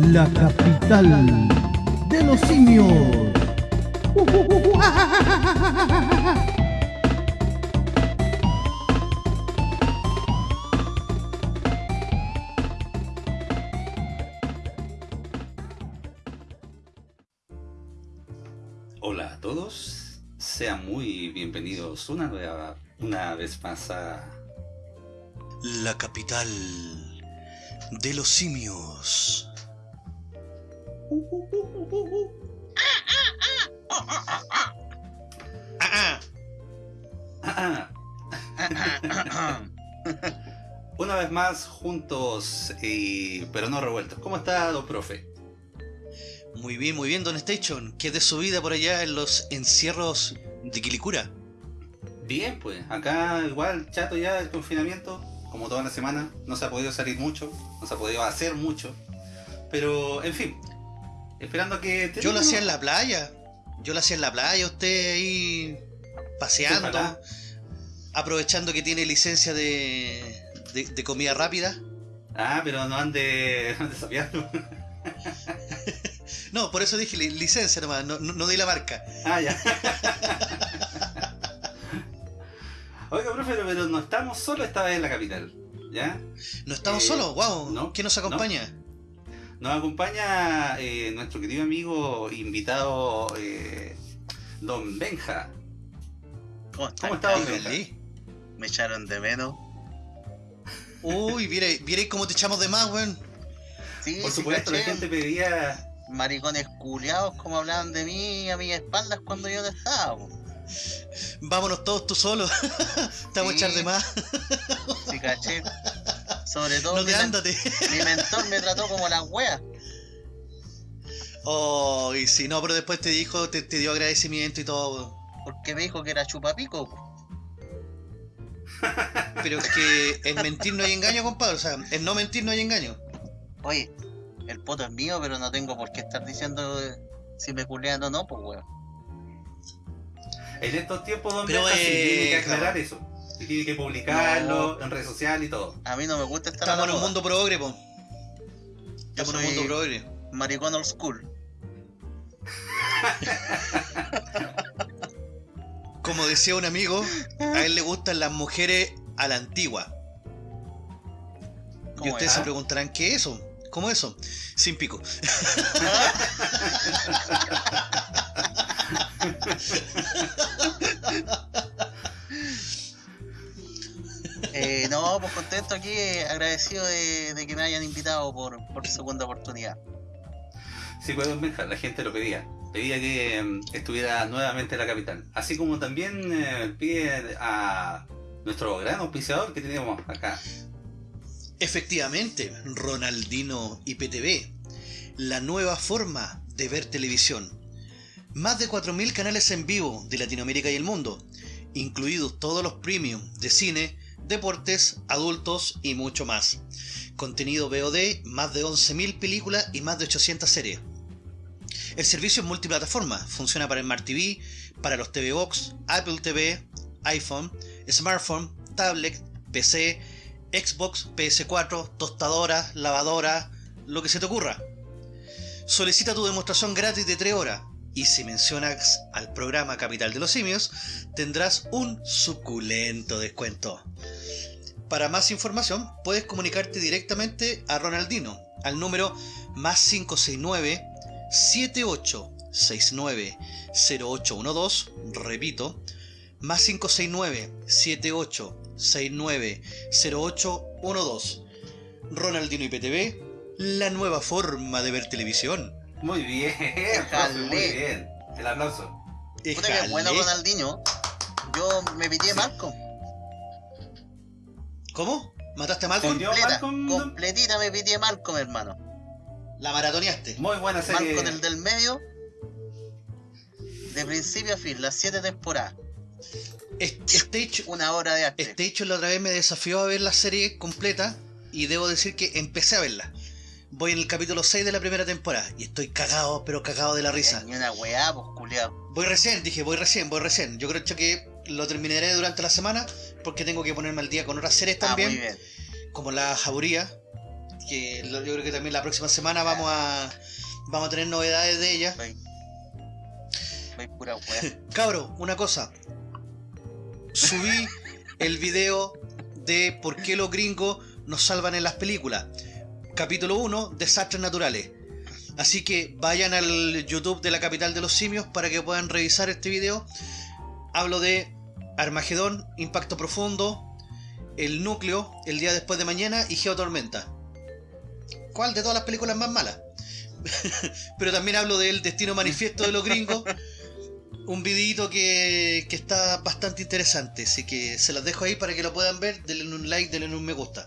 la capital de los simios. Hola a todos, sean muy bienvenidos una, nueva, una vez más a La capital de los simios. Ah, Ah, ah. Una vez más juntos, y... pero no revueltos. ¿Cómo está, don profe? Muy bien, muy bien, Don Station. ¿Qué es de su vida por allá en los encierros de Quilicura? Bien, pues, acá igual, chato ya el confinamiento, como toda la semana. No se ha podido salir mucho, no se ha podido hacer mucho. Pero, en fin, esperando que... Yo lo hacía en la playa. Yo lo hacía en la playa, usted ahí paseando, Ojalá. aprovechando que tiene licencia de, de, de comida rápida. Ah, pero no ande, no ande. No, por eso dije li- licencia nomás, no, no, no di la marca. Ah, ya. Oiga, profe, pero no estamos solo esta vez en la capital, ¿ya? No estamos Eh, solos, wow. no, ¿Quién nos acompaña? Nos acompaña eh, nuestro querido amigo invitado eh, Don Benja. ¿Cómo? ¿Cómo está, don cabrón? Benja? Dígale. Me echaron de menos. Uy, viere, viere cómo te echamos de más, weón. Sí, Por sí, supuesto, la gente pedía... Maricones culiados como hablaban de mí a mis espaldas cuando yo no estaba. Vámonos todos tú solo. te vamos a Sí. echar de más. Sí, caché. Sobre todo No mi, mentor me trató como las weas. Oh, y si no, pero después te dijo, te, te dio agradecimiento y todo. Porque me dijo que era chupapico. Pero es que en mentir no hay engaño, compadre. O sea, en no mentir no hay engaño. Oye, el poto es mío, pero no tengo por qué estar diciendo eh, si me culean o no, pues weón. En estos tiempos, Don Pero, Benja, sí eh, tiene que aclarar claro. eso. Y tiene que publicarlo en redes sociales y todo. A mí no me gusta estar Estamos en un mundo progre, po. Yo Estamos en un mundo progre. maricón old school. Como decía un amigo, a él le gustan las mujeres a la antigua. Y ¿Cómo ustedes es? se preguntarán, ¿qué es eso? ¿Cómo eso? Sin pico. Eh, no, pues contento aquí, eh, agradecido de, de que me hayan invitado por, por segunda oportunidad. Sí, pues la gente lo pedía. Pedía que mm, estuviera nuevamente en la capital. Así como también eh, pide a nuestro gran auspiciador que tenemos acá. Efectivamente, Ronaldino IPTV, la nueva forma de ver televisión. Más de 4.000 canales en vivo de Latinoamérica y el mundo, incluidos todos los premium de cine, deportes, adultos y mucho más. Contenido VOD, más de 11.000 películas y más de 800 series. El servicio es multiplataforma, funciona para Smart TV, para los TV Box, Apple TV, iPhone, smartphone, tablet, PC, Xbox, PS4, tostadora, lavadora, lo que se te ocurra. Solicita tu demostración gratis de 3 horas y si mencionas al programa Capital de los Simios, tendrás un suculento descuento. Para más información, puedes comunicarte directamente a Ronaldino al número más 569 7869 0812, repito, más 569 7869 0812. Ronaldino IPTV, la nueva forma de ver televisión. Muy bien, profe, muy bien. El aplauso. Puta que bueno. Ronaldinho. Yo me pitié Malcolm. ¿Cómo? ¿Mataste a Malcolm? Completa, Malcolm, completita me pitié Malcolm, hermano. La maratoneaste. Muy buena serie. Malcolm el del medio. De principio a fin, las siete temporadas. Es- Stage, Una hora de arte. Stage la otra vez me desafió a ver la serie completa y debo decir que empecé a verla. Voy en el capítulo 6 de la primera temporada y estoy cagado, pero cagado de la risa. Ni una weá, pues culiao. Voy recién, dije, voy recién, voy recién. Yo creo que lo terminaré durante la semana porque tengo que ponerme al día con otras series Ah, muy también, bien. como la Jauría, que yo creo que también la próxima semana vamos a vamos a tener novedades de ella. Pura wea. Cabro, una cosa. Subí el video de por qué los gringos nos salvan en las películas. Capítulo 1, Desastres Naturales. Así que vayan al YouTube de la capital de los simios para que puedan revisar este video. Hablo de Armagedón, Impacto Profundo, El Núcleo, El Día Después de Mañana y Geotormenta. ¿Cuál de todas las películas más malas? Pero también hablo del Destino Manifiesto de los gringos. Un videito que, que está bastante interesante. Así que se los dejo ahí para que lo puedan ver. Denle un like, denle un me gusta.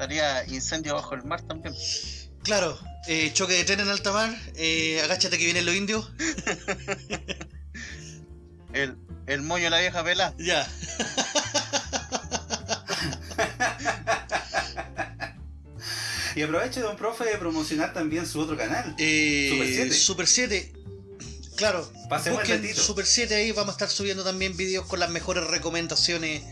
Salía incendio bajo el mar también. Claro, eh, choque de tren en alta mar. eh, agáchate que vienen los indios. El, el moño de la vieja pela. Ya. Y aprovecho, don profe, de promocionar también su otro canal. Eh, Super 7. Super 7. Claro. Pasemos el busquen datito. Super 7 ahí. Vamos a estar subiendo también vídeos con las mejores recomendaciones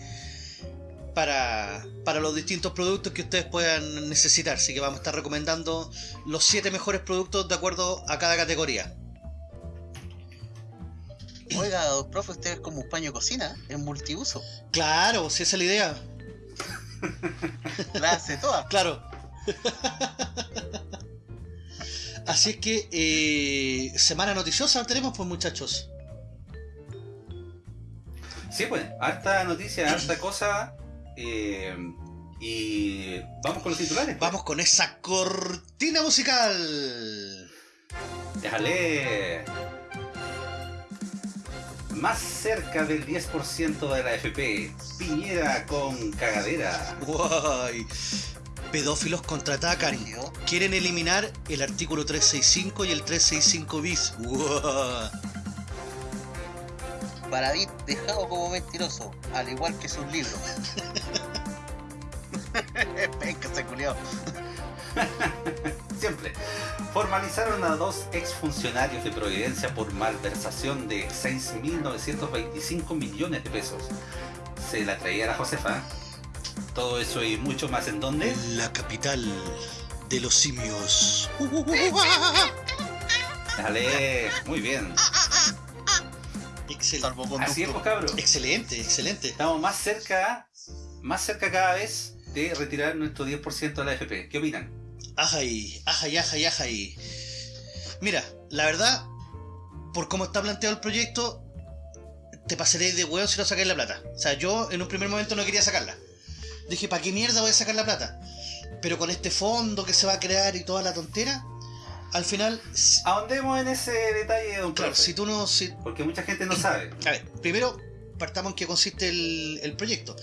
para, para los distintos productos que ustedes puedan necesitar. Así que vamos a estar recomendando los 7 mejores productos de acuerdo a cada categoría. Oiga, profe, usted es como un paño de cocina, es multiuso. Claro, si esa es la idea. La hace toda. Claro. Así es que eh, semana noticiosa tenemos pues muchachos. Sí, pues, harta noticia, harta cosa. Eh, y vamos con los titulares. pues. Vamos con esa cortina musical. Déjale. Más cerca del 10% de la FP. Piñera con cagadera. Guay. Pedófilos contraatacan. Quieren eliminar el artículo 365 y el 365 bis. Guau. David dejado como mentiroso, al igual que sus libros. Venga, se culiao. Siempre. Formalizaron a dos exfuncionarios de Providencia por malversación de 6.925 millones de pesos. Se la traía la Josefa. Todo eso y mucho más en donde. La capital de los simios. Dale, muy bien. Así es, pues cabros. Excelente, excelente. Estamos más cerca, más cerca cada vez de retirar nuestro 10% de la FP. ¿Qué opinan? Ajay, ajay, ajay, ajay. Mira, la verdad, por cómo está planteado el proyecto, te pasaré de huevo si no sacáis la plata. O sea, yo en un primer momento no quería sacarla. Dije, ¿para qué mierda voy a sacar la plata? Pero con este fondo que se va a crear y toda la tontera, al final, Ahondemos en ese detalle, don claro, profe, si tú no... Si, porque mucha gente no sabe. a ver, primero partamos en qué consiste el, el proyecto.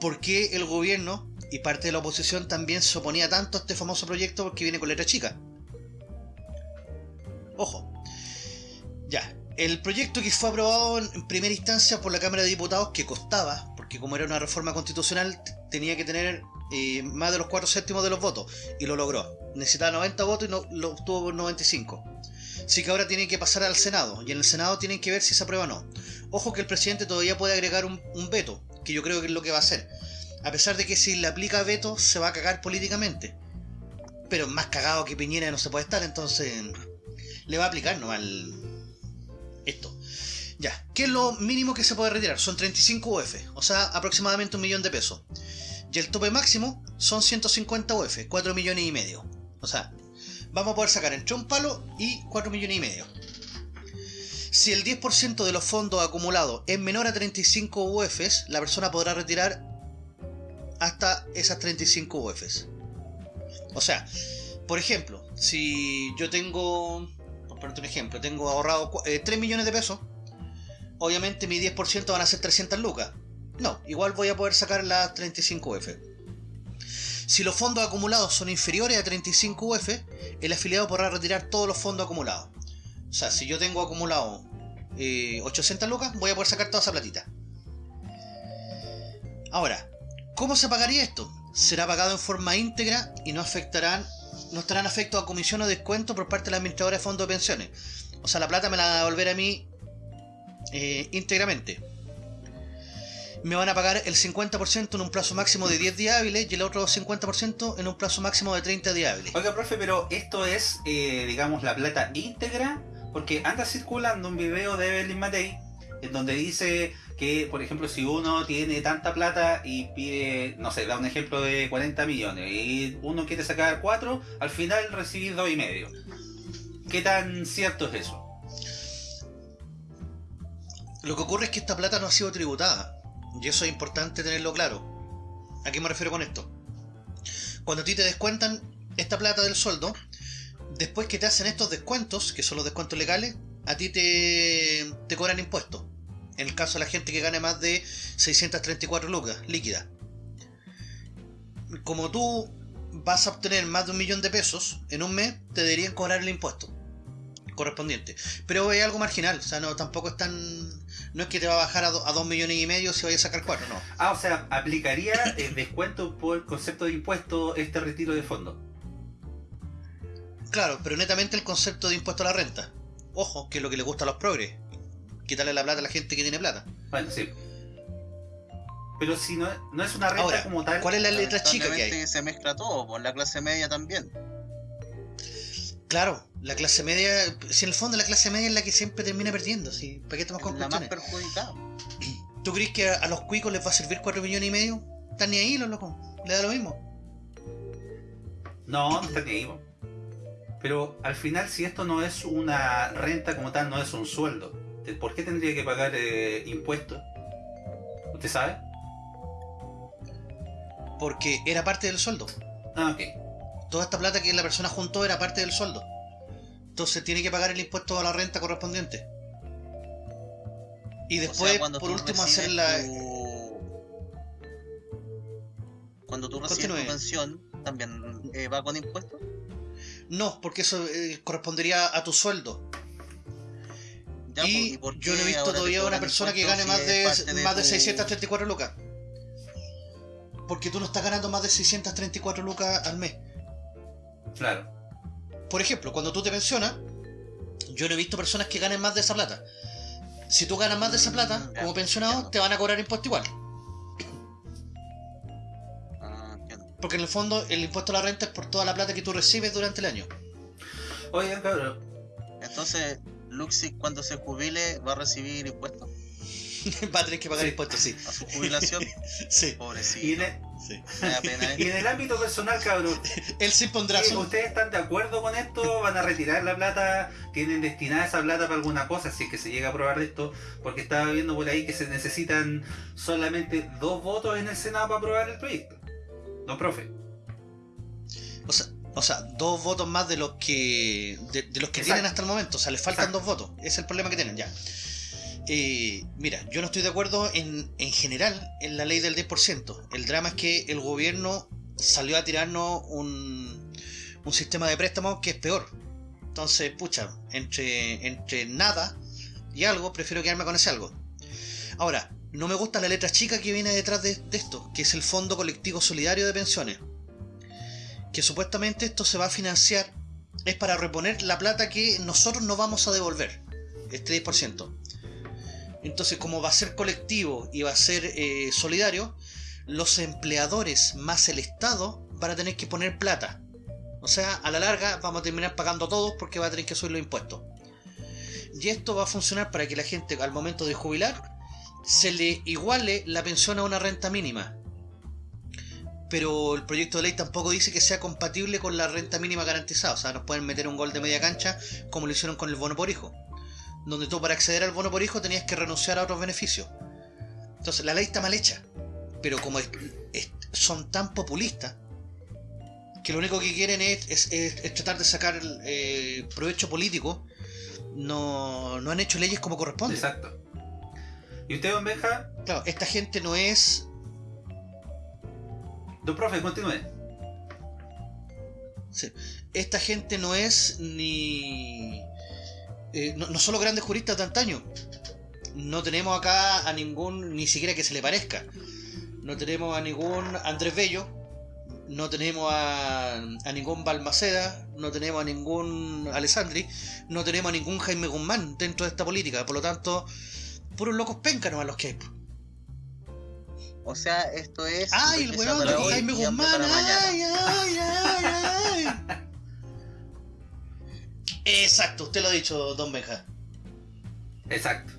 ¿Por qué el gobierno y parte de la oposición también se oponía tanto a este famoso proyecto porque viene con letra chica? Ojo. Ya. El proyecto que fue aprobado en primera instancia por la Cámara de Diputados, que costaba, porque como era una reforma constitucional, tenía que tener eh, más de los 4 séptimos de los votos, y lo logró. Necesitaba 90 votos y no, lo obtuvo por 95. Así que ahora tiene que pasar al Senado, y en el Senado tienen que ver si se aprueba o no. Ojo que el presidente todavía puede agregar un, veto, que yo creo que es lo que va a hacer. A pesar de que si le aplica veto se va a cagar políticamente. Pero más cagado que Piñera no se puede estar, entonces le va a aplicar nomás esto. Ya, ¿qué es lo mínimo que se puede retirar? Son 35 UF, o sea, aproximadamente un millón de pesos. Y el tope máximo son 150 UF, 4 millones y medio. O sea, vamos a poder sacar entre un palo y 4 millones y medio. Si el 10% de los fondos acumulados es menor a 35 UFs, la persona podrá retirar hasta esas 35 UFs. O sea, por ejemplo, si yo tengo, por ponerte un ejemplo, tengo ahorrado eh, 3 millones de pesos, obviamente mi 10% van a ser 300 lucas. No, igual voy a poder sacar las 35 UF. Si los fondos acumulados son inferiores a 35 UF, el afiliado podrá retirar todos los fondos acumulados. O sea, si yo tengo acumulado eh, 800 lucas, voy a poder sacar toda esa platita. Ahora, ¿cómo se pagaría esto? Será pagado en forma íntegra y no afectarán, no estarán afectos a comisión o descuento por parte de la administradora de fondos de pensiones. O sea, la plata me la van a devolver a mí eh, íntegramente. Me van a pagar el 50% en un plazo máximo de 10 días hábiles y el otro 50% en un plazo máximo de 30 días hábiles. Oiga, profe, pero esto es, eh, digamos, la plata íntegra, porque anda circulando un video de Evelyn Matei en donde dice que, por ejemplo, si uno tiene tanta plata y pide, no sé, da un ejemplo de 40 millones y uno quiere sacar 4, al final recibir dos y medio. ¿Qué tan cierto es eso? Lo que ocurre es que esta plata no ha sido tributada. Y eso es importante tenerlo claro. ¿A qué me refiero con esto? Cuando a ti te descuentan esta plata del sueldo, después que te hacen estos descuentos, que son los descuentos legales, a ti te, te cobran impuestos. En el caso de la gente que gane más de 634 lucas líquidas. Como tú vas a obtener más de un millón de pesos en un mes, te deberían cobrar el impuesto correspondiente. Pero es algo marginal, o sea, no, tampoco es tan... No es que te va a bajar a, do- a dos millones y medio si vayas a sacar cuatro, no. Ah, o sea, ¿aplicaría el descuento por concepto de impuesto este retiro de fondo? Claro, pero netamente el concepto de impuesto a la renta. Ojo, que es lo que le gusta a los progres. Quitarle la plata a la gente que tiene plata. Bueno, sí. Pero si no, no es una renta Ahora, como tal... ¿cuál es la letra chica que hay? se mezcla todo, por la clase media también. Claro, la clase media, si en el fondo la clase media es la que siempre termina perdiendo, ¿sí? ¿Para qué estamos con La más perjudicada. ¿Tú crees que a, los cuicos les va a servir 4 millones y medio? Están ni ahí los locos, le da lo mismo. No, no está ni ahí. Pero al final, si esto no es una renta como tal, no es un sueldo, ¿de- ¿por qué tendría que pagar eh, impuestos? ¿Usted sabe? Porque era parte del sueldo. Ah, ok. Toda esta plata que la persona juntó era parte del sueldo. Entonces tiene que pagar el impuesto a la renta correspondiente. Y O después, sea, por último, hacer la... tu- Cuando tú recibes Continúe. tu pensión, también eh, va con impuestos. No, porque eso eh, correspondería a tu sueldo. Ya, pues, y por yo no he visto todavía una persona que gane más de, más de tu- 634 lucas. Porque tú no estás ganando más de 634 lucas al mes. Claro. Por ejemplo, cuando tú te pensionas, yo no he visto personas que ganen más de esa plata. Si tú ganas más de esa plata, Mm, ya, como pensionado, entiendo. te van a cobrar impuesto igual. Ah, entiendo. Porque en el fondo el impuesto a la renta es por toda la plata que tú recibes durante el año. Oigan, cabrón. Entonces, Luxi cuando se jubile va a recibir impuestos Va a tener que pagar Sí. impuestos, sí. a su jubilación. Sí, Y Pobrecito. sí. Pena, y ¿eh? en el ámbito personal, cabrón, Él se pondrá ¿qué- su... ¿ustedes están de acuerdo con esto? ¿Van a retirar la plata? ¿Tienen destinada esa plata para alguna cosa? Si es que se llega a aprobar esto, porque estaba viendo por ahí que se necesitan solamente dos votos en el Senado para aprobar el proyecto. No, profe. O sea, o sea, dos votos más de los que de, de los que Exacto. tienen hasta el momento. O sea, les faltan Exacto. dos votos. Ese es el problema que tienen, ya. Eh, mira, yo no estoy de acuerdo en, en general en la ley del 10%. El drama es que el gobierno salió a tirarnos un, un sistema de préstamos que es peor. Entonces, pucha, entre, nada y algo, prefiero quedarme con ese algo. Ahora, no me gusta la letra chica que viene detrás de, de esto, que es el Fondo Colectivo Solidario de Pensiones que supuestamente esto se va a financiar es para reponer la plata que nosotros no vamos a devolver, este 10%. Entonces, como va a ser colectivo y va a ser eh, solidario, los empleadores más el Estado van a tener que poner plata. O sea, a la larga vamos a terminar pagando todos porque va a tener que subir los impuestos. Y esto va a funcionar para que la gente al momento de jubilar se le iguale la pensión a una renta mínima pero el proyecto de ley tampoco dice que sea compatible con la renta mínima garantizada. O sea, nos pueden meter un gol de media cancha como lo hicieron con el bono por hijo. Donde tú para acceder al bono por hijo tenías que renunciar a otros beneficios. Entonces la ley está mal hecha. Pero como es- es- son tan populistas que lo único que quieren es, es- es- es tratar de sacar eh, provecho político, no, no han hecho leyes como corresponde. Exacto. ¿Y usted, don Benja? Claro, esta gente no es Don profe, continúe. Sí. Esta gente no es ni. Eh, no, los grandes juristas de antaño. No tenemos acá a ningún, ni siquiera que se le parezca. No tenemos a ningún Andrés Bello. No tenemos a, a ningún Balmaceda. No tenemos a ningún Alessandri. No tenemos a ningún Jaime Guzmán dentro de esta política. Por lo tanto, puros locos péncanos a los que hay. O sea, esto es. ¡Ay, el weón de Jaime Guzmán! para mañana. ¡Ay, ay, ay, ay! Exacto, usted lo ha dicho, don Benja. Exacto.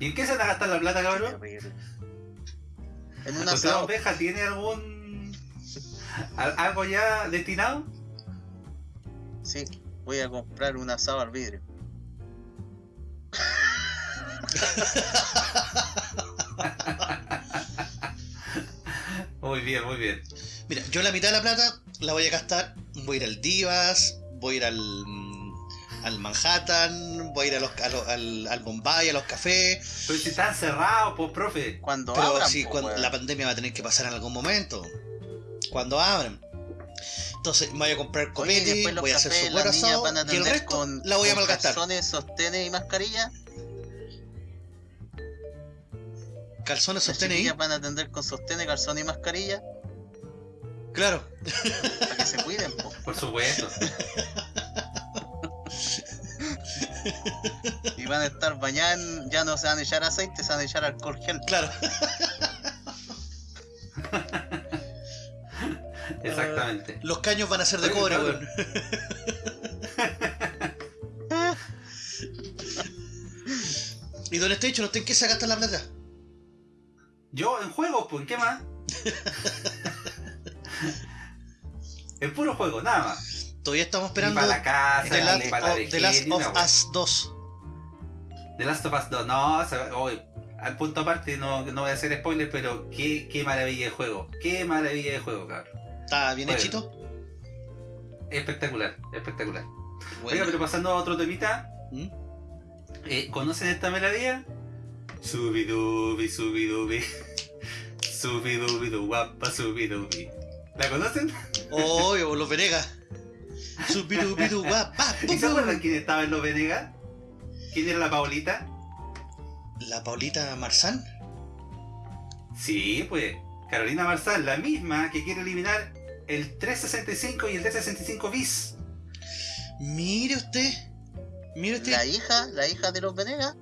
¿Y en qué se van a gastar la plata, cabrón? En un ¿Usted, asado. don Benja, tiene algún. al- algo ya destinado? Sí, voy a comprar un asado al vidrio. Muy bien, muy bien. Mira, yo la mitad de la plata la voy a gastar. Voy a ir al Divas, voy a ir al, mm, al Manhattan, voy a ir a los, a los- al, al Bombay, a los cafés. Pero si están cerrados, pues, profe. Cuando Pero abran, sí, po, cuando, la pandemia va a tener que pasar en algún momento. Cuando abran. Entonces me voy a comprar y los voy a hacer su a y el atender resto con, la voy a malgastar. calzones, sostenes y mascarilla. Calzones ahí. chiquillas van a atender con sostenes, calzones y mascarilla. Claro. Para que se cuiden, po. Por supuesto. Y van a estar en- ya no se van a echar aceite, se van a echar alcohol gel. Claro. Exactamente. Los caños van a ser de Oye, cobre, weón. y don Estecho, ¿no te en qué la plata? Yo en juegos, pues, ¿en qué más? en puro juego, nada más. Todavía estamos esperando para la casa, The Last, para la of, The Last of una. Us 2. The Last of Us 2, no, oye, al punto aparte, no, no voy a hacer spoiler, pero qué, qué maravilla de juego. Qué maravilla de juego, cabrón. ¿Está bien Bueno. hechito? Espectacular, espectacular. Bueno. Oiga, pero pasando a otro temita, ¿Mm? eh, ¿conocen esta melodía? Subidubi, subidubi. Subidubi, du guapa, subidubi. ¿La conocen? Obvio, los Venegas. ¿Y se acuerdan quién estaba en los Venegas? ¿Quién era la Paulita? La Paulita Marzán. Sí, pues, Carolina Marzán, la misma que quiere eliminar el 365 y el 365 bis. Mire usted. Mire usted. La hija, la hija de los Venegas.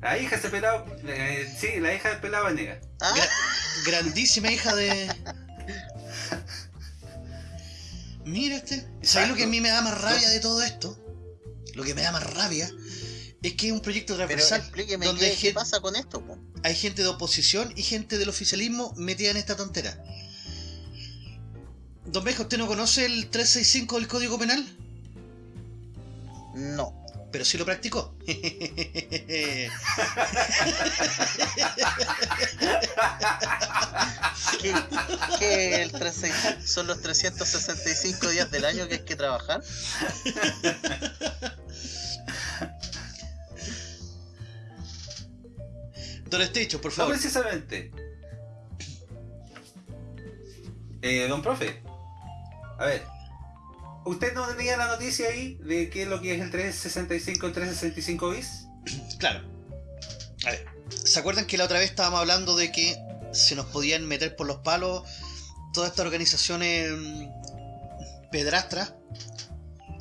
La hija de ese pelado, eh, sí, la hija del pelado Venega. Ah, Gra- grandísima hija de. Mire usted. ¿Sabes lo que a mí me da más rabia de todo esto? Lo que me da más rabia es que es un proyecto pero transversal explíqueme donde qué, hay qué gente, pasa con esto, po. hay gente de oposición y gente del oficialismo metida en esta tontera. Don Beja, ¿usted no conoce el 365 del Código Penal? No. Pero sí lo practicó. ¿Qué, qué el 365? son los 365 días del año que hay que trabajar? Don Estecho, por No favor. precisamente. Eh, don profe. A ver. ¿Usted no tenía la noticia ahí de qué es lo que es el 365 el 365 bis? Claro. A ver, ¿se acuerdan que la otra vez estábamos hablando de que se nos podían meter por los palos todas estas organizaciones mm, pedrastras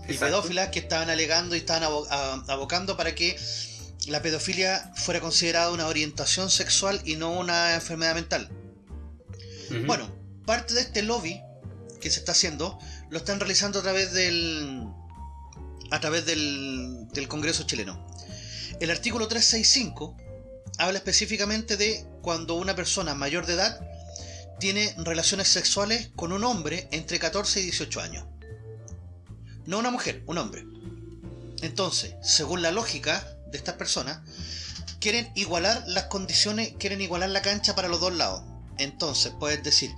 y Exacto. pedófilas que estaban alegando y estaban abo- abocando para que la pedofilia fuera considerada una orientación sexual y no una enfermedad mental? Bueno, parte de este lobby que se está haciendo lo están realizando a través del a través del, del Congreso chileno. El artículo 365 habla específicamente de cuando una persona mayor de edad tiene relaciones sexuales con un hombre entre 14 y 18 años. No una mujer, un hombre. Entonces, según la lógica de estas personas, quieren igualar las condiciones, quieren igualar la cancha para los dos lados. Entonces, puedes decir,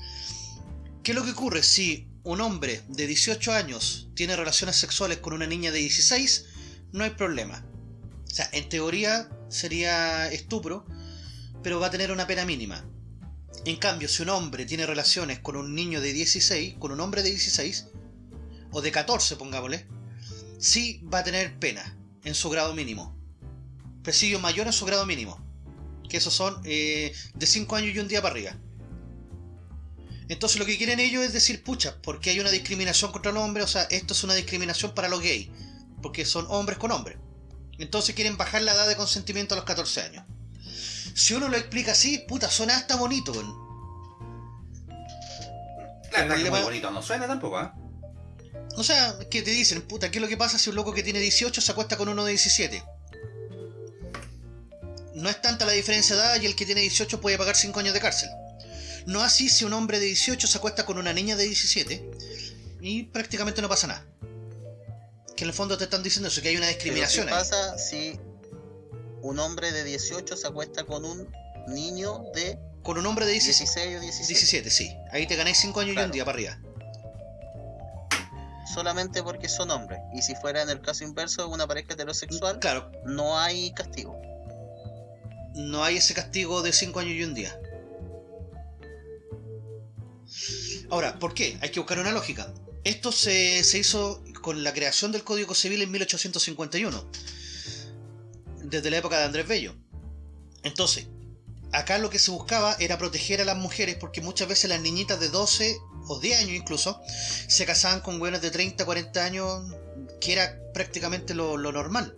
¿qué es lo que ocurre si un hombre de 18 años tiene relaciones sexuales con una niña de 16? No hay problema. O sea, en teoría sería estupro, pero va a tener una pena mínima. En cambio, si un hombre tiene relaciones con un niño de 16, con un hombre de 16, o de 14, pongámosle, sí va a tener pena en su grado mínimo. Presidio mayor en su grado mínimo. Que esos son eh, de 5 años y un día para arriba. Entonces lo que quieren ellos es decir, pucha, porque hay una discriminación contra los hombres, o sea, esto es una discriminación para los gays, porque son hombres con hombres. Entonces quieren bajar la edad de consentimiento a los 14 años. Si uno lo explica así, puta, suena hasta bonito. Claro, está muy bonito, no suena tampoco, ¿ah? O sea, que te dicen, puta, ¿qué es lo que pasa si un loco que tiene 18 se acuesta con uno de 17? No es tanta la diferencia de edad y el que tiene 18 puede pagar 5 años de cárcel. No así si un hombre de 18 se acuesta con una niña de 17 y prácticamente no pasa nada. Que en el fondo te están diciendo eso, que hay una ¿qué discriminación ahí. pasa si un hombre de 18 se acuesta con un niño de Con un hombre de 17, 16 o 17? 17, sí. Ahí te ganáis 5 años y un día para arriba. Solamente porque son hombres. Y si fuera en el caso inverso, una pareja heterosexual, Claro, no hay castigo. no hay ese castigo de 5 años y un día. Ahora, ¿por qué? Hay que buscar una lógica. Esto se, se hizo con la creación del Código Civil en 1851, desde la época de Andrés Bello. Entonces, acá lo que se buscaba era proteger a las mujeres porque muchas veces las niñitas de 12 o 10 años incluso se casaban con güeyes de 30, 40 años, que era prácticamente lo, lo normal.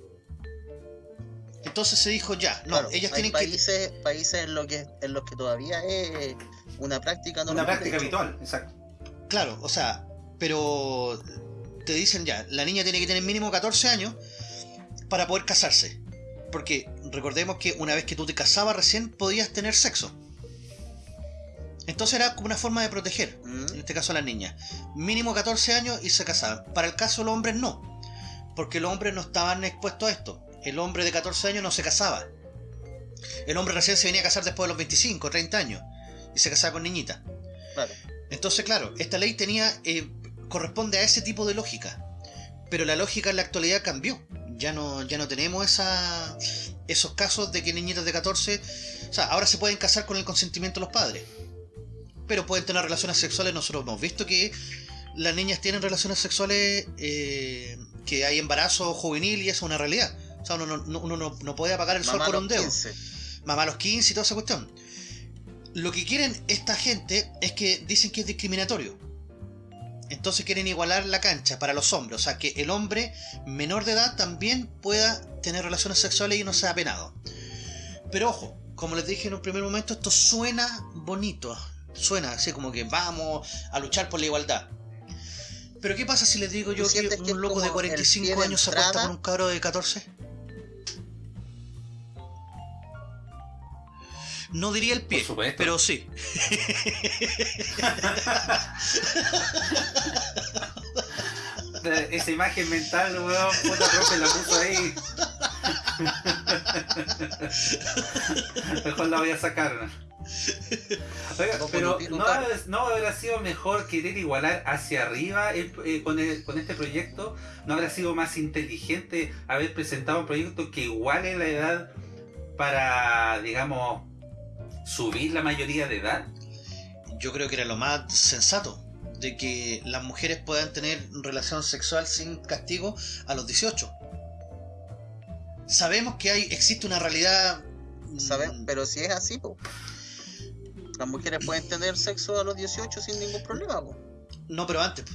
Entonces se dijo ya, no, Claro, ellas hay tienen que... países, países en, lo que, en los que todavía es una práctica normal. Una práctica habitual, exacto. Claro, o sea, pero te dicen ya, la niña tiene que tener mínimo 14 años para poder casarse. Porque recordemos que una vez que tú te casabas recién podías tener sexo. Entonces era como una forma de proteger, Mm, en este caso a las niñas. Mínimo 14 años y se casaban. Para el caso de los hombres no. Porque los hombres no estaban expuestos a esto. El hombre de 14 años no se casaba. El hombre recién se venía a casar después de los 25, 30 años. Y se casaba con niñitas. claro. Entonces, claro, esta ley tenía eh, corresponde a ese tipo de lógica. Pero la lógica en la actualidad cambió. Ya no, ya no tenemos esa, esos casos de que niñitas de 14... O sea, ahora se pueden casar con el consentimiento de los padres. Pero pueden tener relaciones sexuales. Nosotros hemos visto que las niñas tienen relaciones sexuales, eh, que hay embarazo juvenil y eso es una realidad. O sea, uno no, no- uno no- no puede apagar el sol por un dedo 15. mamá a los 15 y toda esa cuestión. Lo que quieren esta gente es que dicen que es discriminatorio. Entonces quieren igualar la cancha para los hombres. O sea, que el hombre menor de edad también pueda tener relaciones sexuales y no sea penado. Pero ojo, como les dije en un primer momento, esto suena bonito. Suena así como que vamos a luchar por la igualdad. Pero ¿qué pasa si les digo yo ¿Tú que un loco de como el 45 pie de años se entrada? con un cabro de 14? No diría el pie, pero sí. Eh, Esa imagen mental, weón, puta profe la puso ahí. Mejor la voy a sacar. Oiga, pero ¿no, no habrá sido mejor querer igualar hacia arriba el- eh, con, el- con este proyecto? ¿No habrá sido más inteligente haber presentado un proyecto que iguale la edad para, digamos, subir la mayoría de edad? Yo creo que era lo más sensato. De que las mujeres puedan tener relación sexual sin castigo a los 18. Sabemos que hay, existe una realidad. mm, ¿Sabes? Pero si es así, po. Las mujeres pueden tener sexo a los 18 sin ningún problema, po. No, pero antes.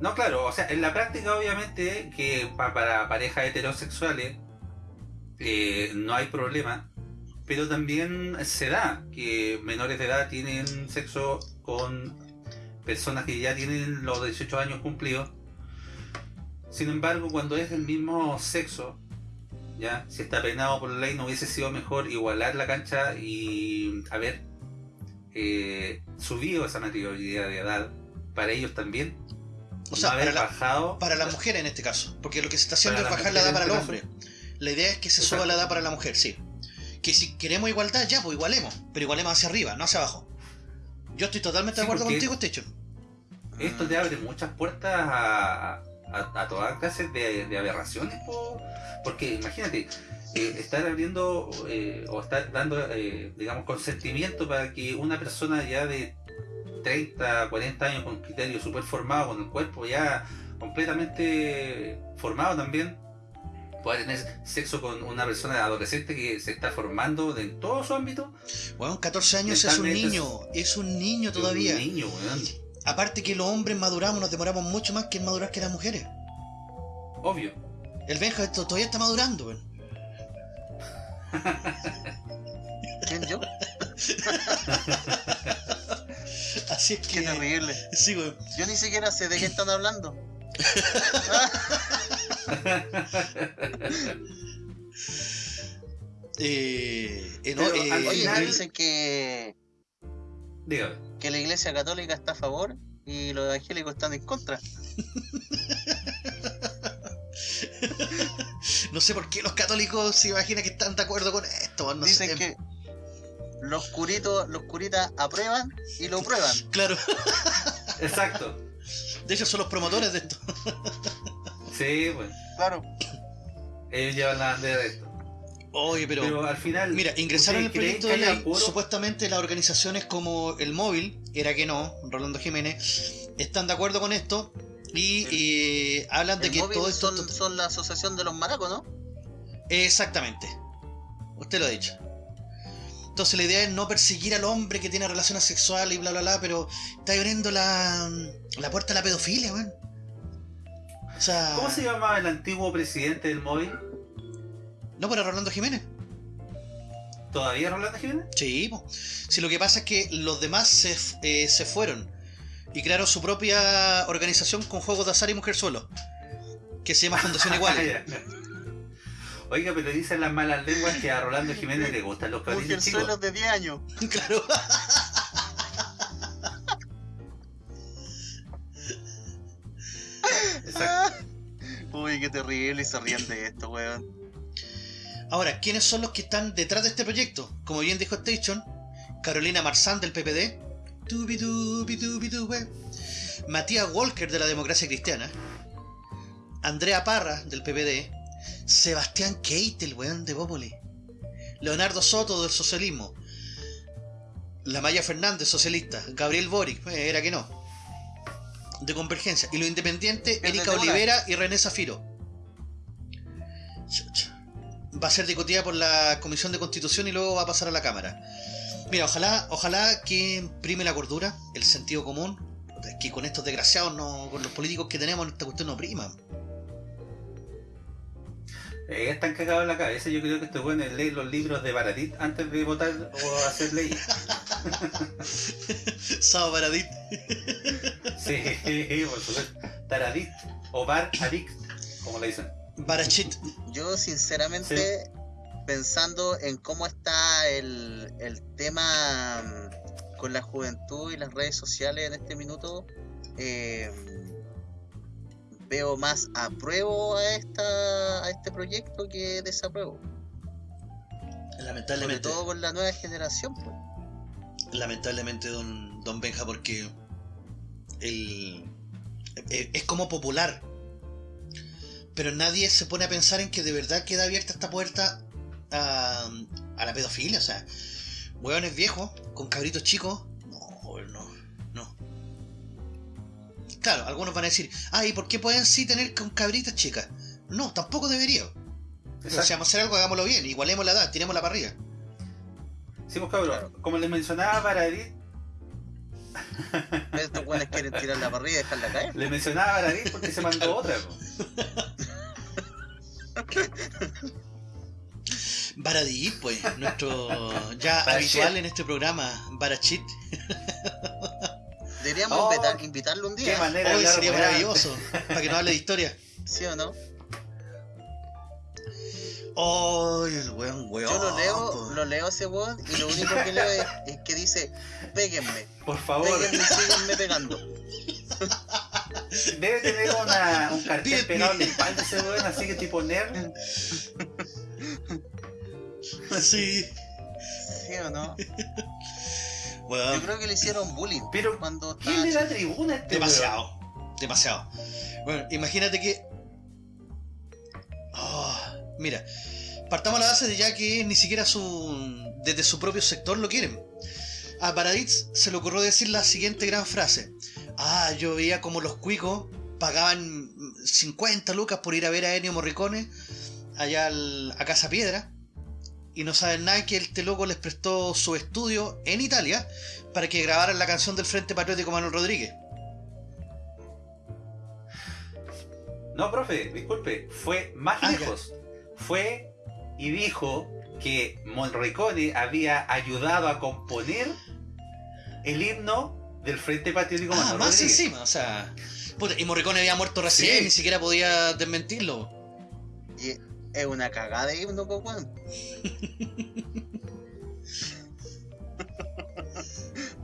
No, claro, o sea, en la práctica obviamente que pa- para parejas heterosexuales eh, no hay problema, pero también se da que menores de edad tienen sexo con personas que ya tienen los 18 años cumplidos. Sin embargo, cuando es del mismo sexo, ya, si está penado por la ley, no hubiese sido mejor igualar la cancha y haber eh, subido esa mayoría de edad para ellos también. O sea, no haber para, la- bajado. para las mujeres en este caso. Porque lo que se está haciendo es bajar la edad para el mujeres hombre. este La idea es que se suba la edad para la mujer, sí. Que si queremos igualdad, ya, pues igualemos. Pero igualemos hacia arriba, no hacia abajo. Yo estoy totalmente de acuerdo contigo, Techo. Esto te abre muchas puertas a, a, a todas clases de, de aberraciones, po. porque imagínate, eh, estar abriendo eh, o estar dando, eh, digamos, consentimiento para que una persona ya de 30, 40 años con criterio súper formado, con el cuerpo ya completamente formado también, pueda tener sexo con una persona adolescente que se está formando en todo su ámbito. Bueno, 14 años es un es- niño. Es un niño todavía. Un niño, weón. Aparte que los hombres maduramos, nos demoramos mucho más que en madurar que las mujeres. Obvio. El Benja esto todavía está madurando, weón. ¿Quién yo? Así es Qué que. terrible. Sí, weón. Yo ni siquiera sé de qué están hablando. Eh, eh, no, Pero eh, al final- dicen que, Dígame. que la iglesia católica está a favor y los evangélicos están en contra. no sé por qué los católicos se imaginan que están de acuerdo con esto. No Dicen sé. que los curitos, los curitas aprueban y lo prueban. Claro, Exacto. de hecho son los promotores de esto. Sí, bueno. Claro. Ellos llevan la bandera de esto. Oye, pero. Pero al final. Mira, ingresaron el ¿ustedes creen proyecto de ley. puro- Supuestamente las organizaciones como el móvil, era que no, Rolando Jiménez, están de acuerdo con esto y eh, hablan de que todo esto. son, son la asociación de los maracos, ¿no? Exactamente. Usted lo ha dicho. Entonces la idea es no perseguir al hombre que tiene relaciones sexuales y bla bla bla, pero está abriendo la, la puerta a la pedofilia, weón. O sea. ¿Cómo se llamaba el antiguo presidente del móvil? ¿No para Rolando Jiménez? ¿Todavía Rolando Jiménez? Sí. Si lo que pasa es que los demás se, eh, se fueron y crearon su propia organización con juegos de azar y mujer solo, que se llama Fundación Iguales. Oiga, pero dicen las malas lenguas que a Rolando Jiménez le gustan los cabritos chicos. Mujerzuelos de 10 años. claro. Uy, qué terrible y se ríen de esto, weón. Ahora, ¿quiénes son los que están detrás de este proyecto? Como bien dijo Station, Carolina Marzán del PPD, Matías Walker de la Democracia Cristiana, Andrea Parra del PPD, Sebastián Keitel, weón de Bópoli, Leonardo Soto del socialismo, la Maya Fernández, socialista, Gabriel Boric, eh, era que no, de Convergencia, y lo independiente, El de Erika. Olivera y René Zafiro. Va a ser discutida por la Comisión de Constitución y luego va a pasar a la Cámara. Mira, ojalá, ojalá que prime la cordura, el sentido común, que con estos desgraciados, no, con los políticos que tenemos, esta cuestión no prima. Eh, están cagados en la cabeza. Yo creo que estos buenos leen los libros de Baratit antes de votar o hacer leyes. Sao Baradit. Sí, por supuesto. Taradit o Bar Addict, como le dicen. Barachit. Yo, sinceramente, pensando en cómo está el, el tema mm, con la juventud y las redes sociales en este minuto, eh, veo más apruebo a, esta, a este proyecto que desapruebo. Sobre Lamentablemente. todo con la nueva generación. pues. Lamentablemente, don, don Benja, porque el, eh, es como popular. Pero nadie se pone a pensar en que de verdad queda abierta esta puerta a, a la pedofilia. O sea, hueones viejos con cabritos chicos. Claro, algunos van a decir, ay, ¿por qué pueden sí tener con cabritas chicas? No, tampoco debería. Pero si vamos a hacer algo, hagámoslo bien. Igualemos la edad, tiremos la parrilla. Sí, pues cabrón, como les mencionaba Baradit, Estos güeyes quieren tirar la parrilla y dejarla caer. les mencionaba Baradit porque se mandó otra. Baradí, pues, nuestro ya Barachit. habitual en este programa, Barachit. Deberíamos Oh, invitar- invitarlo un Qué día. manera de Hoy sería maravilloso, para que nos hable de historia. ¿Sí o no? ¡Ay, el weón, weón! Yo lo leo, lo leo ese weón y lo único que leo es, es que dice, péguenme, Por favor, péguenme y síganme pegando. debe tener una, un cartel pegado en la espalda ese weón, así que tipo nerd. Sí, ¿Sí o no? Yo creo que le hicieron bullying Pero, cuando ¿quién le da tribuna a este demasiado, demasiado. Bueno, imagínate que... Ah, mira, partamos a la base de ya que ni siquiera su desde su propio sector lo quieren. A Baraditz se le ocurrió decir la siguiente gran frase. Ah, yo veía como los cuicos pagaban 50 lucas por ir a ver a Ennio Morricone allá al- a Casa Piedra y no saben nada que este loco les prestó su estudio en Italia para que grabaran la canción del Frente Patriótico Manuel Rodríguez. No, profe, disculpe, fue más Ah, lejos. Fue y dijo que Morricone había ayudado a componer el himno del Frente Patriótico Ah, Manuel más Rodríguez. encima, o sea. puta, y Morricone había muerto recién, Sí. ni siquiera podía desmentirlo. Y es una cagada de himno, weón.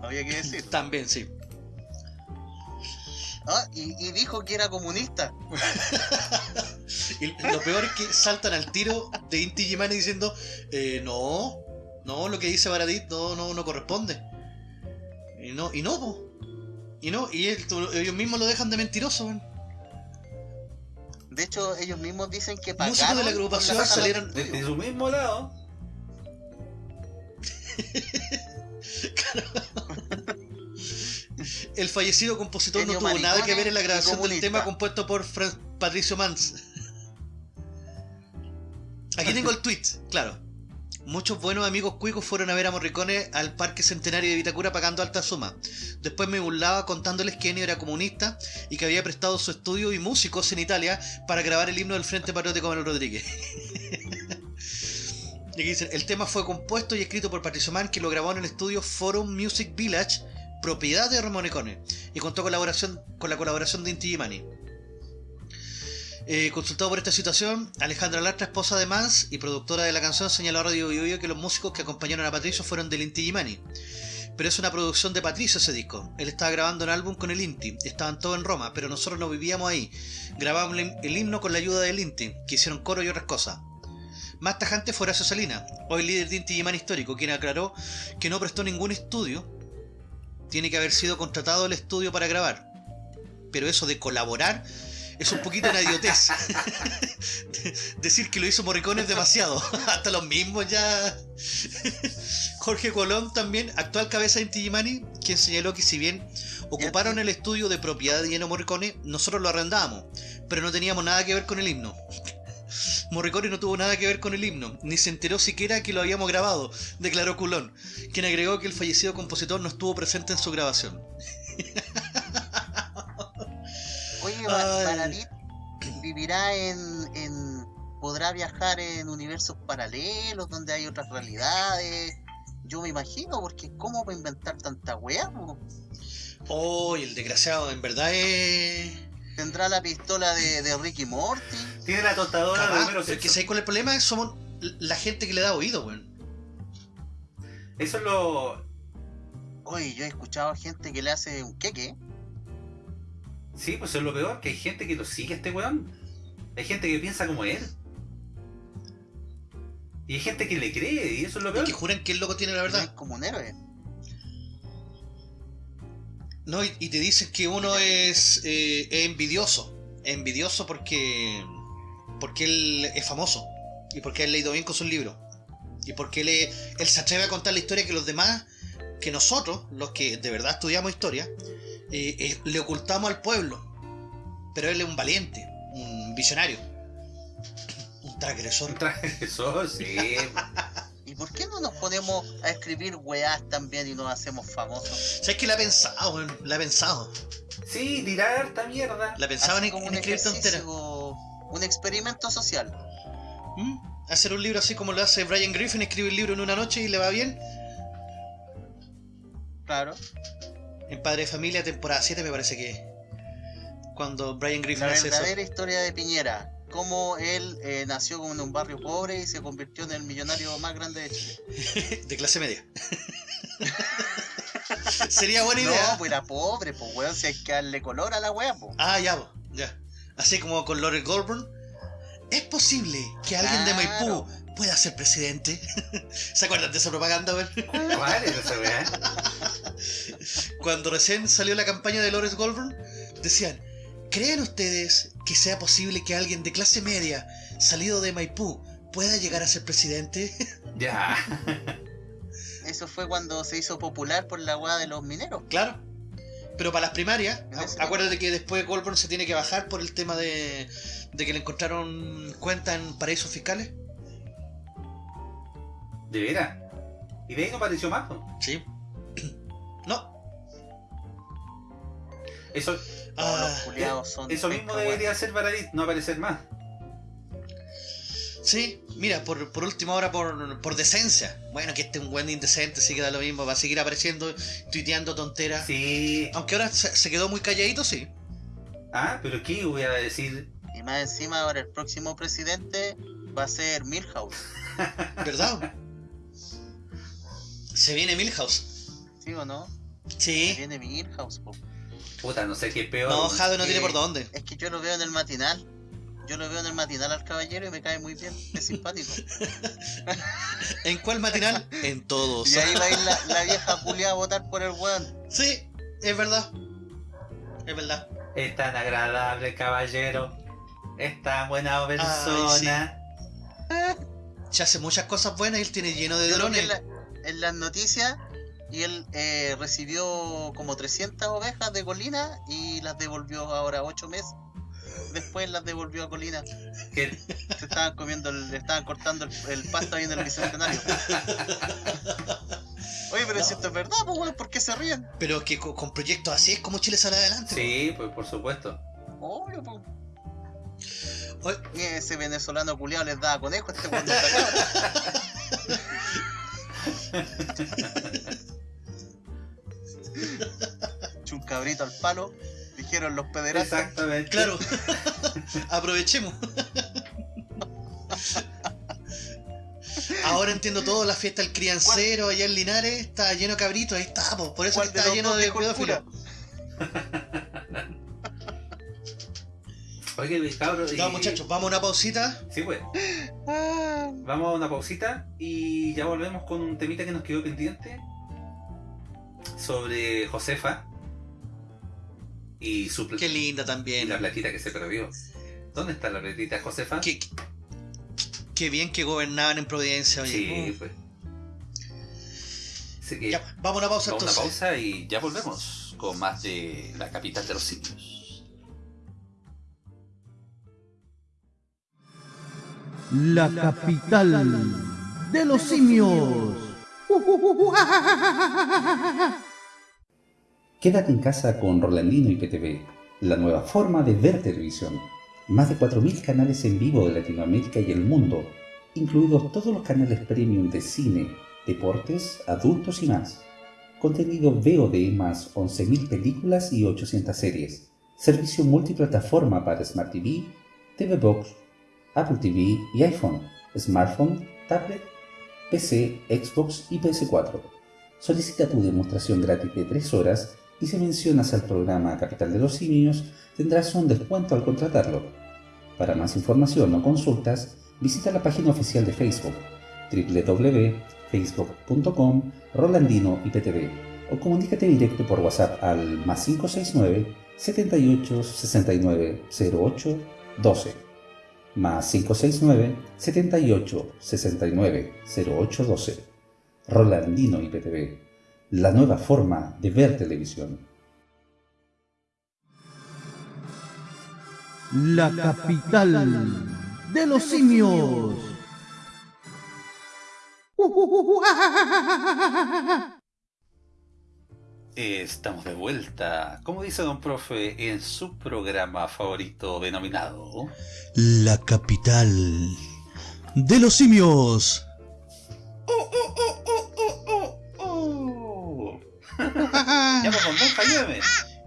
Había que decir. También, sí. Ah, y, y dijo que era comunista. Y lo peor es que saltan al tiro de Inti Gimani diciendo, eh, no, no, lo que dice Baradit no, no, no corresponde. Y no, y no, po. Y no, y él- ellos mismos lo dejan de mentiroso, weón. De hecho, ellos mismos dicen que Músicos pagaron de la agrupación de salieron-. Desde su mismo lado. El fallecido compositor no tuvo nada que ver en la grabación del tema compuesto por Fran- Patricio Mans. Aquí tengo el tweet, claro. Muchos buenos amigos cuicos fueron a ver a Morricone al Parque Centenario de Vitacura pagando alta suma. Después me burlaba contándoles que Ennio era comunista y que había prestado su estudio y músicos en Italia para grabar el himno del Frente Patriótico Manuel Rodríguez. y aquí dicen, el tema fue compuesto y escrito por Patricio Mann, que lo grabó en el estudio Forum Music Village, propiedad de Morricone, y contó con la colaboración de Inti Gimani. Eh, consultado por esta situación, Alejandra Lastra, esposa de Mans y productora de la canción, señaló a Radio Bio Bio que los músicos que acompañaron a Patricio fueron del Inti Gimani. Pero es una producción de Patricio ese disco. Él estaba grabando un álbum con el Inti. Estaban todos en Roma, pero nosotros no vivíamos ahí. Grabamos el himno con la ayuda del Inti, que hicieron coro y otras cosas. Más tajante fue Horacio Salina, hoy líder de Inti Gimani histórico, quien aclaró que no prestó ningún estudio. Tiene que haber sido contratado el estudio para grabar. Pero eso de colaborar es un poquito una idiotez. Decir que lo hizo Morricone es demasiado. Hasta los mismos ya. Jorge Colón también, actual cabeza de Inti Gimani, quien señaló que si bien ocuparon el estudio de propiedad de Ennio Morricone, nosotros lo arrendábamos, pero no teníamos nada que ver con el himno. Morricone no tuvo nada que ver con el himno, ni se enteró siquiera que lo habíamos grabado, declaró Culón, quien agregó que el fallecido compositor no estuvo presente en su grabación. Baradit vivirá en, en. podrá viajar en universos paralelos donde hay otras realidades. Yo me imagino, porque ¿cómo va a inventar tanta weá? Oh, y el desgraciado, en verdad es. ¿Tendrá la pistola de, de Ricky Morty? Tiene la tostadora de Homero que. ¿sabes cuál es el problema? Somos la gente que le da oído, weón. Eso es lo. Oye, yo he escuchado a gente que le hace un queque. Sí, pues eso es lo peor, que hay gente que lo sigue a este weón. Hay gente que piensa como él. Y hay gente que le cree, y eso es lo Y peor. que juran que el loco tiene la Es verdad. como un héroe. No, y, y te dicen que uno es, eh, es envidioso. Es envidioso porque. porque él es famoso. Y porque él ha leído bien con sus libros. Y porque él, es- él se atreve a contar la historia que los demás, que nosotros, los que de verdad estudiamos historia, eh, eh, le ocultamos al pueblo. Pero él es un valiente, un visionario, un transgresor. Un transgresor, sí. ¿Y por qué no nos ponemos a escribir weás también y nos hacemos famosos? ¿Sabes que la ha pensado? La ha pensado. Sí, tirar harta mierda. La pensaba en, como en un escribir tonteras. ejercicio, un experimento social. ¿Mm? Hacer un libro así como lo hace Brian Griffin, escribe el libro en una noche y le va bien. Claro. En Padre de Familia, temporada 7 me parece que es. Cuando Brian Griffin La hace eso. verdadera historia de Piñera. Cómo él eh, nació en un barrio pobre y se convirtió en el millonario más grande de Chile. De clase media. Sería buena idea. No, pues era pobre, pues weón, si hay que darle color a la wea, pues. Ah, ya, po, ya. Así como con Lawrence Goldburn. ¿Es posible que alguien de. Maipú pueda ser presidente? ¿Se acuerdan de esa propaganda, weón? ¿Cuál es esa weá? Cuando recién salió la campaña de Lawrence Goldburn, decían, ¿creen ustedes que sea posible que alguien de clase media, salido de Maipú, pueda llegar a ser presidente? Ya. Eso fue cuando se hizo popular por la de los mineros. claro. Pero para las primarias, acuérdate que después Goldburn se tiene que bajar por el tema de, de que le encontraron cuenta en paraísos fiscales. ¿De veras? Y de ahí no apareció más. ¿no? Sí. No. Eso, Ah, los culiados son. eso mismo debería ser Baradit, no aparecer más. Sí, mira, por, por última hora, por, por decencia. Bueno, que este es un buen indecente, sí que da lo mismo. Va a seguir apareciendo, tuiteando tonteras. Sí. Aunque ahora se, se quedó muy calladito, sí. Ah, pero ¿qué voy a decir? Y más encima ahora el próximo presidente va a ser Milhouse. ¿Verdad? Se viene Milhouse. ¿Sí o no? Sí. Viene Milhouse, po. Puta, no sé qué es peor. No, Jade no tiene por dónde. Es que yo lo veo en el matinal. Yo lo veo en el matinal al caballero y me cae muy bien. Es simpático. ¿En cuál matinal? en todos. Y ahí va a ir la, la vieja culia a votar por el weón. Sí, es verdad. Es verdad. Es tan agradable, caballero. Es tan buena persona. Se hace muchas cosas buenas y él tiene lleno de Yo drones. En las noticias y él eh, recibió como 300 ovejas de Colina y las devolvió ahora 8 meses. Después las devolvió a Colina. Que- Se estaban comiendo, el- le estaban cortando el, el pasto ahí en el bicentenario. Oye, pero si esto es verdad, pues weón, ¿por qué se ríen? Pero que co- con, proyectos así es como Chile sale adelante. sí, pues por supuesto. Obvio, pues. Oye, Y ese venezolano culiado les daba conejo, este weón un cabrito al palo, dijeron los pederastas. Exactamente. Claro. Aprovechemos. Ahora entiendo todo, la fiesta del criancero allá en Linares está lleno de cabritos, ahí está, po, por eso ¿Cuál que de está lleno de pedófilos. Oye, cabros. Ya y- muchachos, vamos a una pausita. Sí, pues. Ah, Vamos a una pausita y ya volvemos con un temita que nos quedó pendiente sobre Josefa y su Qué linda y también. la platita que se perdió. ¿Dónde está la platita Josefa? Qué, qué bien que gobernaban en Providencia, oye. Sí, pues. Así que Ya, vamos a una pausa vamos a una entonces. pausa y ya volvemos con más de la capital de los simios. La capital de los simios. Quédate en casa con Rolandino y PTV, la nueva forma de ver televisión. Más de 4.000 canales en vivo de Latinoamérica y el mundo, incluidos todos los canales premium de cine, deportes, adultos y más. Contenido VOD más 11.000 películas y 800 series. Servicio multiplataforma para Smart TV, TV Box, Apple TV y iPhone, smartphone, tablet, PC, Xbox y PS4. Solicita tu demostración gratis de 3 horas y si mencionas al programa Capital de los Simios tendrás un descuento al contratarlo. Para más información o consultas, visita la página oficial de Facebook www.facebook.com Rolandino IPTV o comunícate directo por WhatsApp al más 569 78 69 08 12 más 569 78 69 08 12 Rolandino IPTV, la nueva forma de ver televisión. La capital de los simios. Estamos de vuelta, como dice don profe, en su programa favorito denominado... La capital de los simios. Ya pues, con Benja, ayúdame.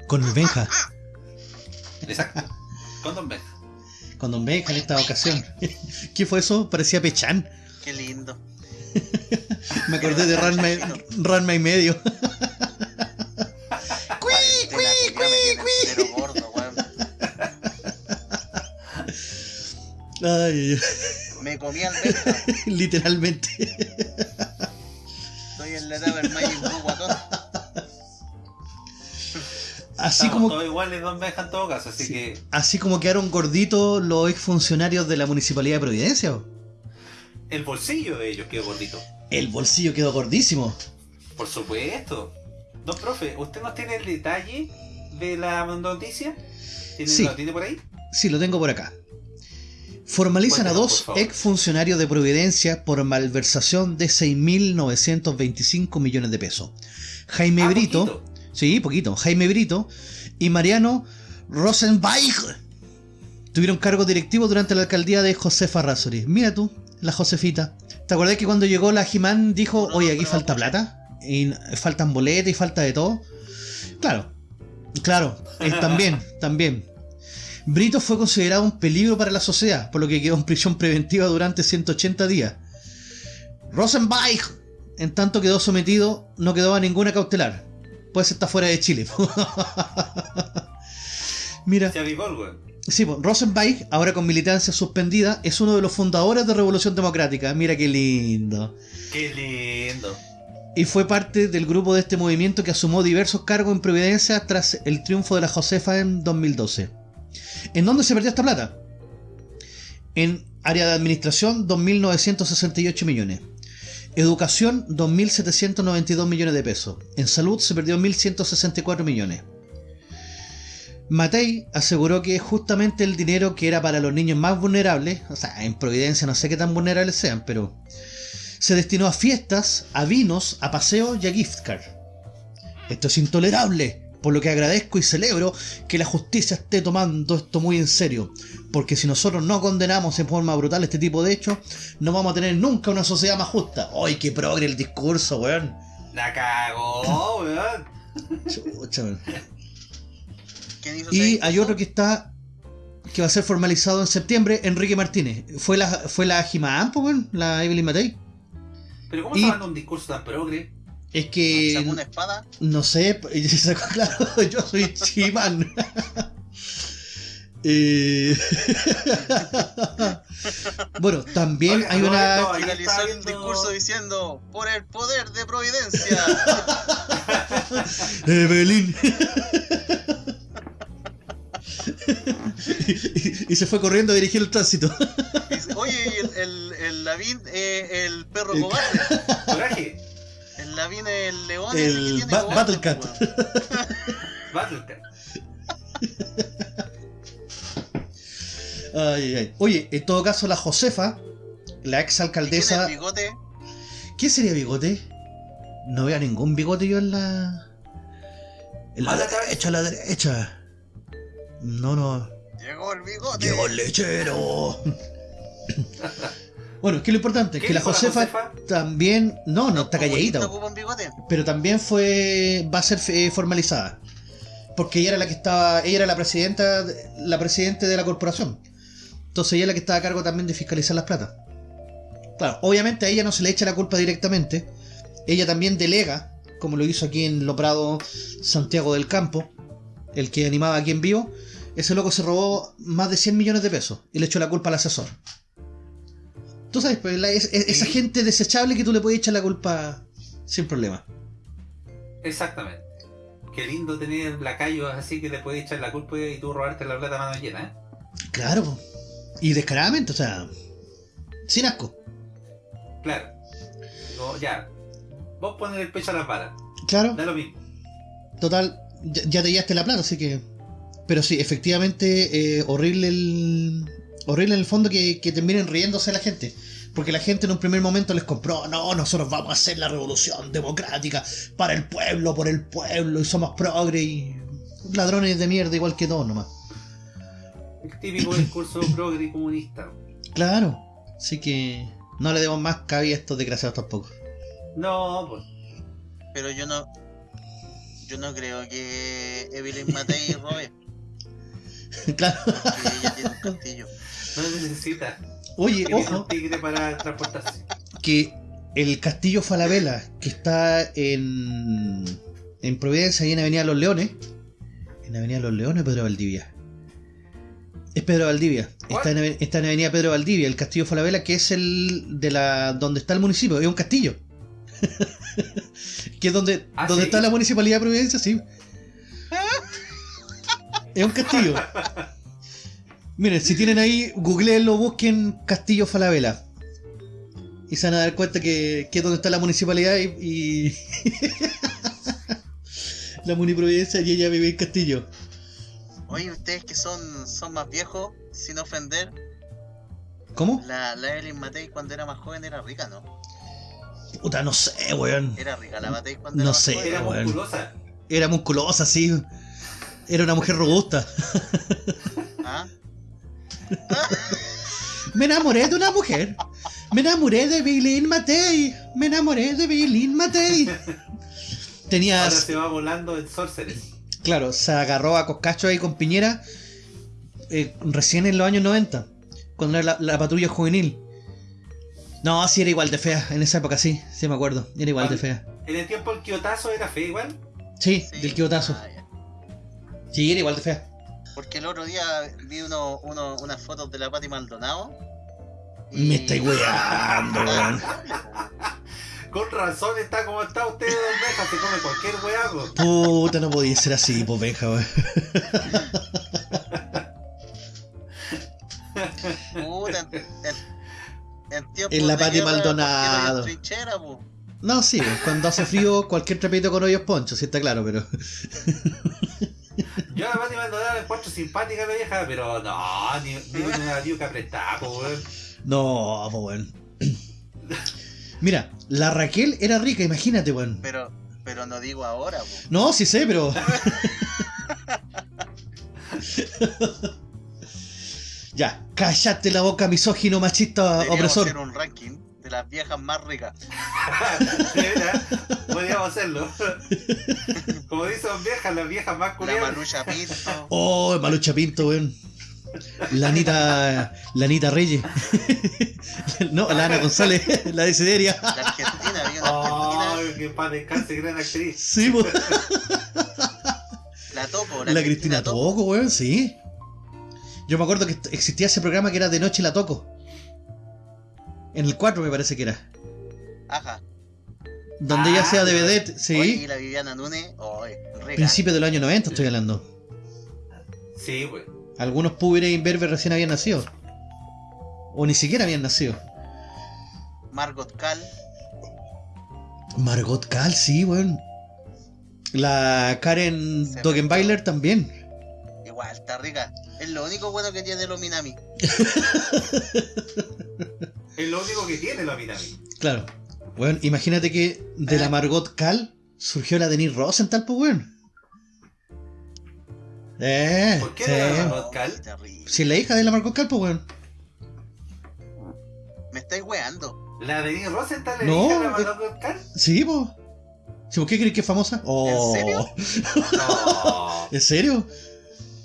Con el Benja. Exacto, con don Benja. Con Don Benja en esta ocasión. ¿Qué fue eso? Parecía Pechán. qué lindo. Me acordé de Ranma, Ranma y medio. Ay, Me comí al Benja. literalmente. Estoy en la etapa del Magic Blue guatón. Así Estamos como, todos iguales Benja en todo caso, así Sí. que... así como quedaron gorditos los exfuncionarios de la Municipalidad de Providencia. ¿o? El bolsillo de ellos quedó gordito. El bolsillo quedó gordísimo. Por supuesto. Don profe, ¿usted nos tiene el detalle de la noticia? ¿Tiene, Sí. ¿Lo tiene por ahí? Sí, lo tengo por acá. Formalizan a dos exfuncionarios de Providencia por malversación de 6.925 millones de pesos. Jaime Ah, Brito, poquito. sí, poquito, Jaime Brito y Mariano Rosenweig. tuvieron cargos directivos durante la alcaldía de Josefa Razori. Mira tú, la Josefita. ¿Te acordás que cuando llegó la Jimán dijo, oye, aquí falta plata? Y faltan boletas y falta de todo. Claro, claro, eh, también, también. Brito fue considerado un peligro para la sociedad, por lo que quedó en prisión preventiva durante 180 días. Rosenbach, en tanto quedó sometido, no quedó a ninguna cautelar. Pues está fuera de Chile. Mira, Se avivó sí, pues, Rosenbach, ahora con militancia suspendida, es uno de los fundadores de Revolución Democrática. Mira qué lindo. Qué lindo. Y fue parte del grupo de este movimiento que asumió diversos cargos en Providencia tras el triunfo de la Josefa en 2012. ¿En dónde se perdió esta plata? En área de administración, 2.968 millones. Educación, 2.792 millones de pesos. En salud se perdió 1.164 millones. Matei aseguró que justamente el dinero que era para los niños más vulnerables, o sea, en Providencia no sé qué tan vulnerables sean, pero se destinó a fiestas, a vinos, a paseos y a gift card. Esto es intolerable, por lo que agradezco y celebro que la justicia esté tomando esto muy en serio, porque si nosotros no condenamos en forma brutal este tipo de hechos, no vamos a tener nunca una sociedad más justa. ¡Ay, qué progre el discurso, weón! La cagó, weón. Chucha, weón. ¿Quién hizo ese Y hay otro que está que va a ser formalizado en septiembre, Enrique Martínez. Fue la fue la Jimán, po, weón, la Evelyn Matei. Pero ¿cómo Y- está dando un discurso tan progre? Es que ¿Sacó una espada? No sé, y se sacó claro, yo soy Chimán. Eh, bueno, también hay no, una. el viendo- discurso diciendo, por el poder de Providencia. Evelyn. y, y- y se fue corriendo a dirigir el tránsito. Oye, y el, el, el Lavín, eh, el perro cobarde. Coraje. El Lavín es el león. El tiene Ba- Battlecat. Battlecat. Ay, ay. Oye, en todo caso, la Josefa, la ex ¿Y tiene alcaldesa. el bigote? ¿Qué sería bigote? No veo ningún bigote yo en la. En la A la cabeza. derecha, a la derecha. No, no. Llegó el bigote. Llegó el lechero. bueno, es que lo importante es ¿Qué que la Josefa, también. No, no, está ¿Los calladita. Pero también fue. va a ser eh, formalizada. Porque ella era la que estaba. Ella era la presidenta. La presidente de la corporación. Entonces ella es la que estaba a cargo también de fiscalizar las platas. Claro, obviamente a ella no se le echa la culpa directamente. Ella también delega, como lo hizo aquí en Loprado Santiago del Campo, el que animaba aquí en vivo. Ese loco se robó más de 100 millones de pesos y le echó la culpa al asesor. Tú sabes, pues, la- es- es- esa gente desechable que tú le puedes echar la culpa sin problema. Exactamente. Qué lindo tener lacayos así que le puedes echar la culpa y tú robarte la plata a mano llena, ¿eh? Claro, y descaradamente, o sea, sin asco. Claro. Digo, ya. Vos pones el pecho a las balas. Claro, Da lo mismo. total, ya, ya te llevaste la plata, así que. Pero sí, efectivamente, eh, horrible el. Horrible en el fondo que, que terminen riéndose la gente. Porque la gente en un primer momento les compró, no, nosotros vamos a hacer la revolución democrática para el pueblo, por el pueblo, y somos progre y ladrones de mierda igual que todos nomás. El típico discurso progre y comunista. Claro, así que no le demos más cabida a estos desgraciados tampoco. No, pues. Pero yo no. Yo no creo que Evelyn Matei robe. claro. Que ella tiene un castillo. No necesita. Oye, ojo. un tigre para transportarse. que el Castillo Falabella, que está en, en Providencia, y en Avenida Los Leones, en Avenida Los Leones, Pedro Valdivia. Es Pedro Valdivia. Está en, está en Avenida Pedro Valdivia, el Castillo Falabella, que es el de la donde está el municipio, es un castillo. que es donde, ¿Ah, donde sí? está la municipalidad de Providencia, sí. Es un castillo. Miren, si tienen ahí, googleenlo, busquen Castillo Falabella. Y se van a dar cuenta que, que es donde está la municipalidad y. y- la Muniprovidencia y ella vive en Castillo. Oye, ustedes que son, son más viejos, sin ofender, ¿Cómo? la, la Evelyn Matei cuando era más joven era rica, ¿no? Puta, no sé, weón. Era rica la Matei cuando No era más sé. joven. Era bueno. musculosa. Era musculosa, sí. Era una mujer robusta. ¿Ah? Me enamoré de una mujer. Me enamoré de Billy Matei. Me enamoré de Billy Matei. Tenía, Ahora se va volando en Sorceress. claro, se agarró a Coscacho ahí con Piñera eh, recién en los años 90, cuando era la, la patrulla juvenil. No, sí era igual de fea, en esa época sí, sí me acuerdo, era igual de fea. En el tiempo el Kiotazo era fe igual. Sí, Sí. del Kiotazo. Ah. Sí, era igual de fea. Porque el otro día vi uno, uno, unas fotos de la Pati Maldonado. y- Me estáis weando, weón. Con razón está como está usted, don Meja, se come cualquier weago. Puta, no podía ser así, pues venga, weón. Puta, en, en, en En la Pati Maldonado. ¿por qué no hay trinchera, po? No, sí, pues, cuando hace frío, cualquier trapito con hoyos poncho, sí está claro, pero. Yo a la Pati Maldonado la encuentro simpática la vieja, pero no, ni, ni una diuca apretada, po, weón. No, weón. Mira, la Raquel era rica, imagínate, weón. Pero, pero no digo ahora, po. No, sí sé, pero. ya, cállate la boca, misógino, machista, Deberíamos opresor. hacer un ranking de las viejas más ricas. Mira, podríamos hacerlo. Como dicen viejas, las viejas más La curiosas. Malucha Pinto. Oh, Malucha Pinto, weón. La Anita, la Anita Reyes. no, la Ana González, la de Sideria. La Argentina, había una Argentina. que paz descanse, gran actriz. Sí, po. La Toco, La Cristina Toco, weón, sí. Yo me acuerdo que existía ese programa que era de noche la toco. En el 4 me parece que era. Ajá. Donde ella Ah, sea de vedette, sí. Oye, y la Viviana oye, rica. Principio del año 90 estoy hablando. Sí, pues. Algunos púberes imberbes recién habían nacido. O ni siquiera habían nacido. Margot Cal. Margot Cal, sí, weón. La Karen Se Dogenbailer también. Igual, está rica. Es lo único bueno que tiene los Minami. Es lo único que tiene la Minami. Claro. Weón, imagínate que de la Margot Cal surgió la Denise Rosenthal, pues, weón. Eh, ¿Por qué sí. no la Margot Cal? Si es la hija de la Margot Cal, pues, weón. Me estáis weando. ¿La de Dean Rosenthal le No, dije a la eh. Margot Cal? Sí, pues. ¿Sí, ¿Por qué crees que es famosa? Oh, serio? No. ¿En serio?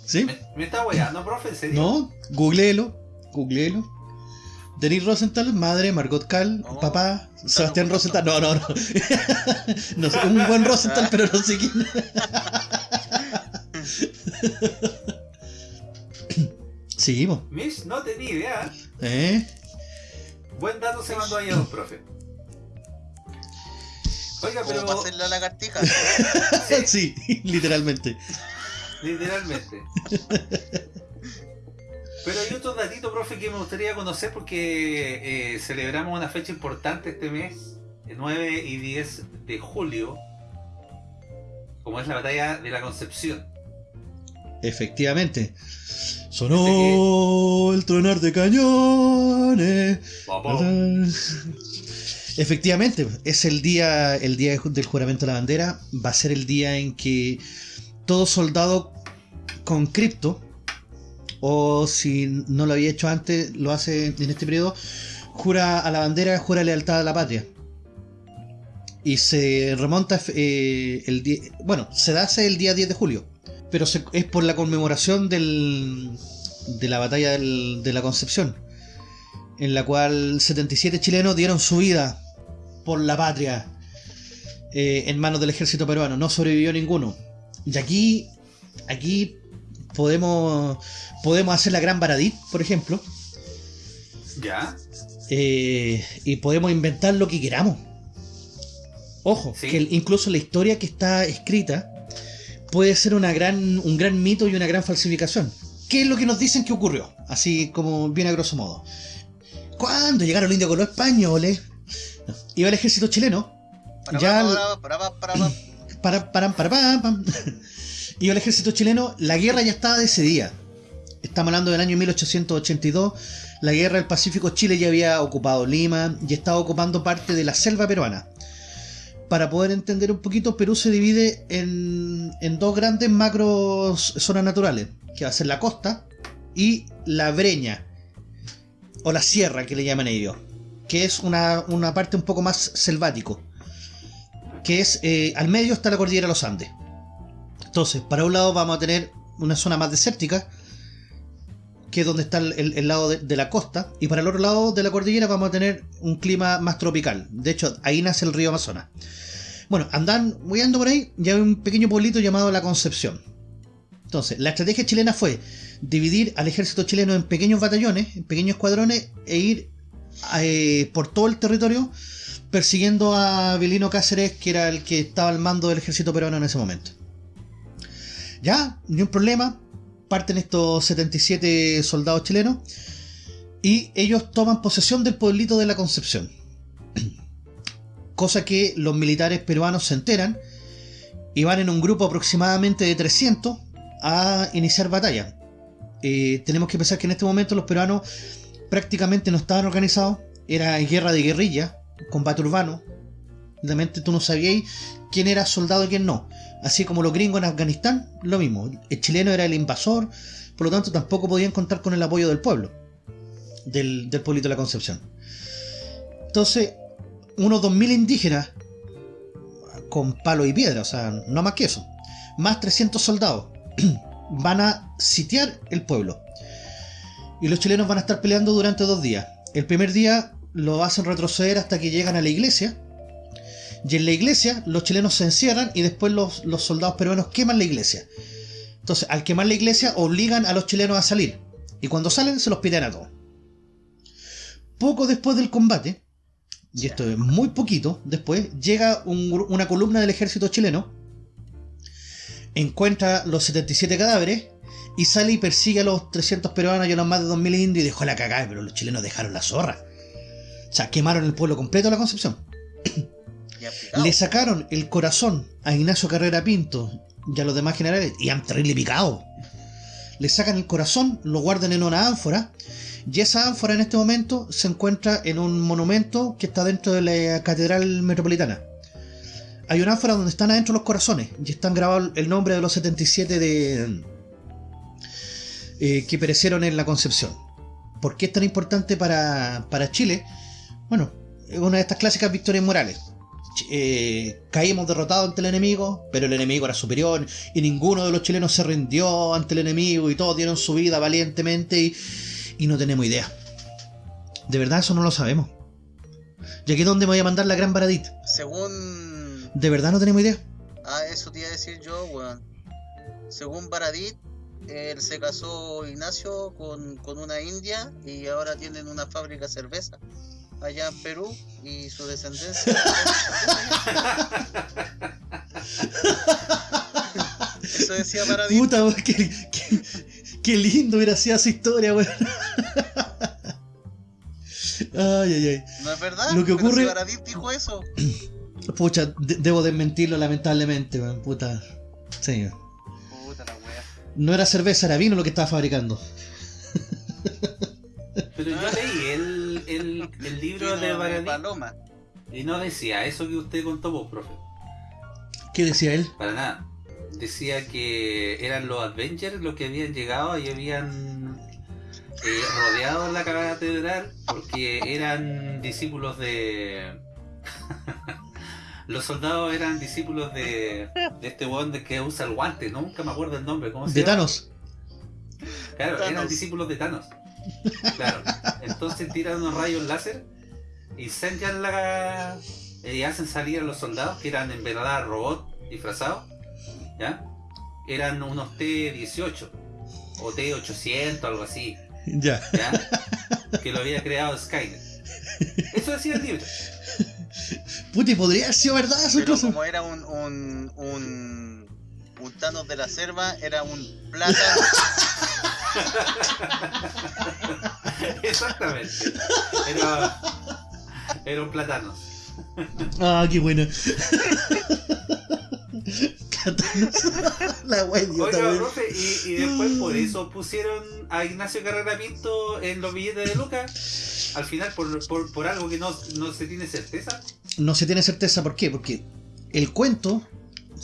¿Sí? ¿Me, me está weando, profe? ¿En serio? No, googleelo, googleelo. Denise Rosenthal, madre, Margot Cal, papá, Sebastián no, Rosenthal. No, no, no. no sé, un buen Rosenthal, pero no sé quién. sí, po. Mish, no tenía idea. ¿Eh? Buen dato se mandó ayer, don profe. Oiga, pero hacer la lagartija. Sí, literalmente. literalmente. Pero hay otro datito, profe, que me gustaría conocer porque eh, celebramos una fecha importante este mes, el 9 y 10 de julio, como es la batalla de la Concepción. Efectivamente. Sonó el tronar de cañones. Efectivamente, es el día, el día del juramento de la bandera. Va a ser el día en que todo soldado con cripto, o si no lo había hecho antes, lo hace en este periodo, jura a la bandera, jura lealtad a la patria. Y se remonta eh, el bueno, se hace el día 10 de julio, pero es por la conmemoración del, de la batalla del- de la Concepción en la cual 77 chilenos dieron su vida por la patria eh, en manos del ejército peruano. No sobrevivió ninguno. Y aquí, aquí podemos, podemos hacer la gran Baradit, por ejemplo, ¿Ya? eh, y podemos inventar lo que queramos. Ojo, Sí. que el- incluso la historia que está escrita puede ser una gran, un gran mito y una gran falsificación. ¿Qué es lo que nos dicen que ocurrió? Así como bien a grosso modo. Cuando llegaron los indios con los españoles, no, iba el ejército chileno, Para, Ya para, para, para, para, para. para, para, para, pam, Iba el ejército chileno, la guerra ya estaba decidida. Estamos hablando del año 1882. La guerra del Pacífico, Chile ya había ocupado Lima y estaba ocupando parte de la selva peruana. Para poder entender un poquito, Perú se divide en, dos grandes macros zonas naturales, que va a ser la costa, y la breña, o la sierra que le llaman ellos, que es una, una parte un poco más selvático, que es, eh, al medio está la cordillera de los Andes. Entonces, para un lado vamos a tener una zona más desértica, que es donde está el, lado de, la costa, y para el otro lado de la cordillera vamos a tener un clima más tropical. De hecho, ahí nace el río Amazonas. Bueno, andan huyendo por ahí, ya hay un pequeño pueblito llamado La Concepción. Entonces, la estrategia chilena fue dividir al ejército chileno en pequeños batallones, en pequeños escuadrones, e ir eh, por todo el territorio persiguiendo a Vilino Cáceres, que era el que estaba al mando del ejército peruano en ese momento. Ya, ni un problema, parten estos 77 soldados chilenos y ellos toman posesión del pueblito de la Concepción. Cosa que los militares peruanos se enteran y van en un grupo aproximadamente de 300 a iniciar batalla. Eh, tenemos que pensar que en este momento los peruanos prácticamente no estaban organizados, era guerra de guerrilla, combate urbano. Realmente tú no sabías quién era soldado y quién no. Así como los gringos en Afganistán, lo mismo. El chileno era el invasor, por lo tanto tampoco podían contar con el apoyo del pueblo, del, del pueblito de la Concepción. Entonces, unos 2.000 indígenas con palo y piedra, o sea, no más que eso, más 300 soldados, van a sitiar el pueblo. Y los chilenos van a estar peleando durante dos días. El primer día lo hacen retroceder hasta que llegan a la iglesia. Y en la iglesia los chilenos se encierran y después los, los soldados peruanos queman la iglesia. Entonces, al quemar la iglesia, obligan a los chilenos a salir. Y cuando salen, se los piden a todos. Poco después del combate, y esto es muy poquito después, llega un una columna del ejército chileno, encuentra los 77 cadáveres y sale y persigue a los 300 peruanos y a los más de 2000 indios y dejó la cagada, pero los chilenos dejaron la zorra. O sea, quemaron el pueblo completo de la Concepción. Le sacaron el corazón a Ignacio Carrera Pinto y a los demás generales y han terrible picado. Le sacan el corazón, lo guardan en una ánfora y esa ánfora en este momento se encuentra en un monumento que está dentro de la Catedral Metropolitana. Hay una ánfora donde están adentro los corazones y están grabados el nombre de los 77 de, eh, que perecieron en la Concepción. ¿Por qué es tan importante para, para Chile? Bueno, es una de estas clásicas victorias morales. Eh, caímos derrotados ante el enemigo, pero el enemigo era superior y ninguno de los chilenos se rindió ante el enemigo y todos dieron su vida valientemente y, y no tenemos idea. De verdad eso no lo sabemos. Y aquí es donde me voy a mandar la gran Baradit. Según. De verdad no tenemos idea. Ah, eso te iba a decir yo, weón. Según Baradit, él se casó Ignacio con, con una india y ahora tienen una fábrica de cerveza allá en Perú y su descendencia. eso decía Baradit. Puta, weón, qué, qué- qué lindo hubiera sido esa historia, weón. Ay, ay, ay. ¿No es verdad? Lo que ocurre- si dijo eso. Pucha, de- debo desmentirlo lamentablemente, weón. Puta. Sí. Puta la wea. No era cerveza, era vino lo que estaba fabricando. Pero yo leí el, el, el libro de de Paloma. y no decía eso que usted contó vos, profe. ¿Qué decía él? Para nada. Decía que eran los Avengers los que habían llegado y habían eh, rodeado la catedral porque eran discípulos de... los soldados eran discípulos de, de este weón de que usa el guante, ¿no? nunca me acuerdo el nombre. ¿Cómo se De llama? Thanos. Claro, eran discípulos de Thanos. Claro. Entonces tiran unos rayos láser y sellan la. y hacen salir a los soldados que eran en verdad robots disfrazados. ¿Ya? Eran unos T-18 o T-800, algo así. Ya. ¿Ya? Que lo había creado Skynet. Eso decía el libro. Puta, y podría haber sido verdad eso Pero incluso. como era un, un, un, un Thanos de la selva, era un plátano. Exactamente. Era, era un plátano. Ah, qué. Thanos. La wea idiota, Oiga, profe, y, y después por eso pusieron a Ignacio Carrera Pinto en los billetes de Lucas. Al final, por, por, por algo que no, no se tiene certeza. No se tiene certeza por qué, porque el cuento,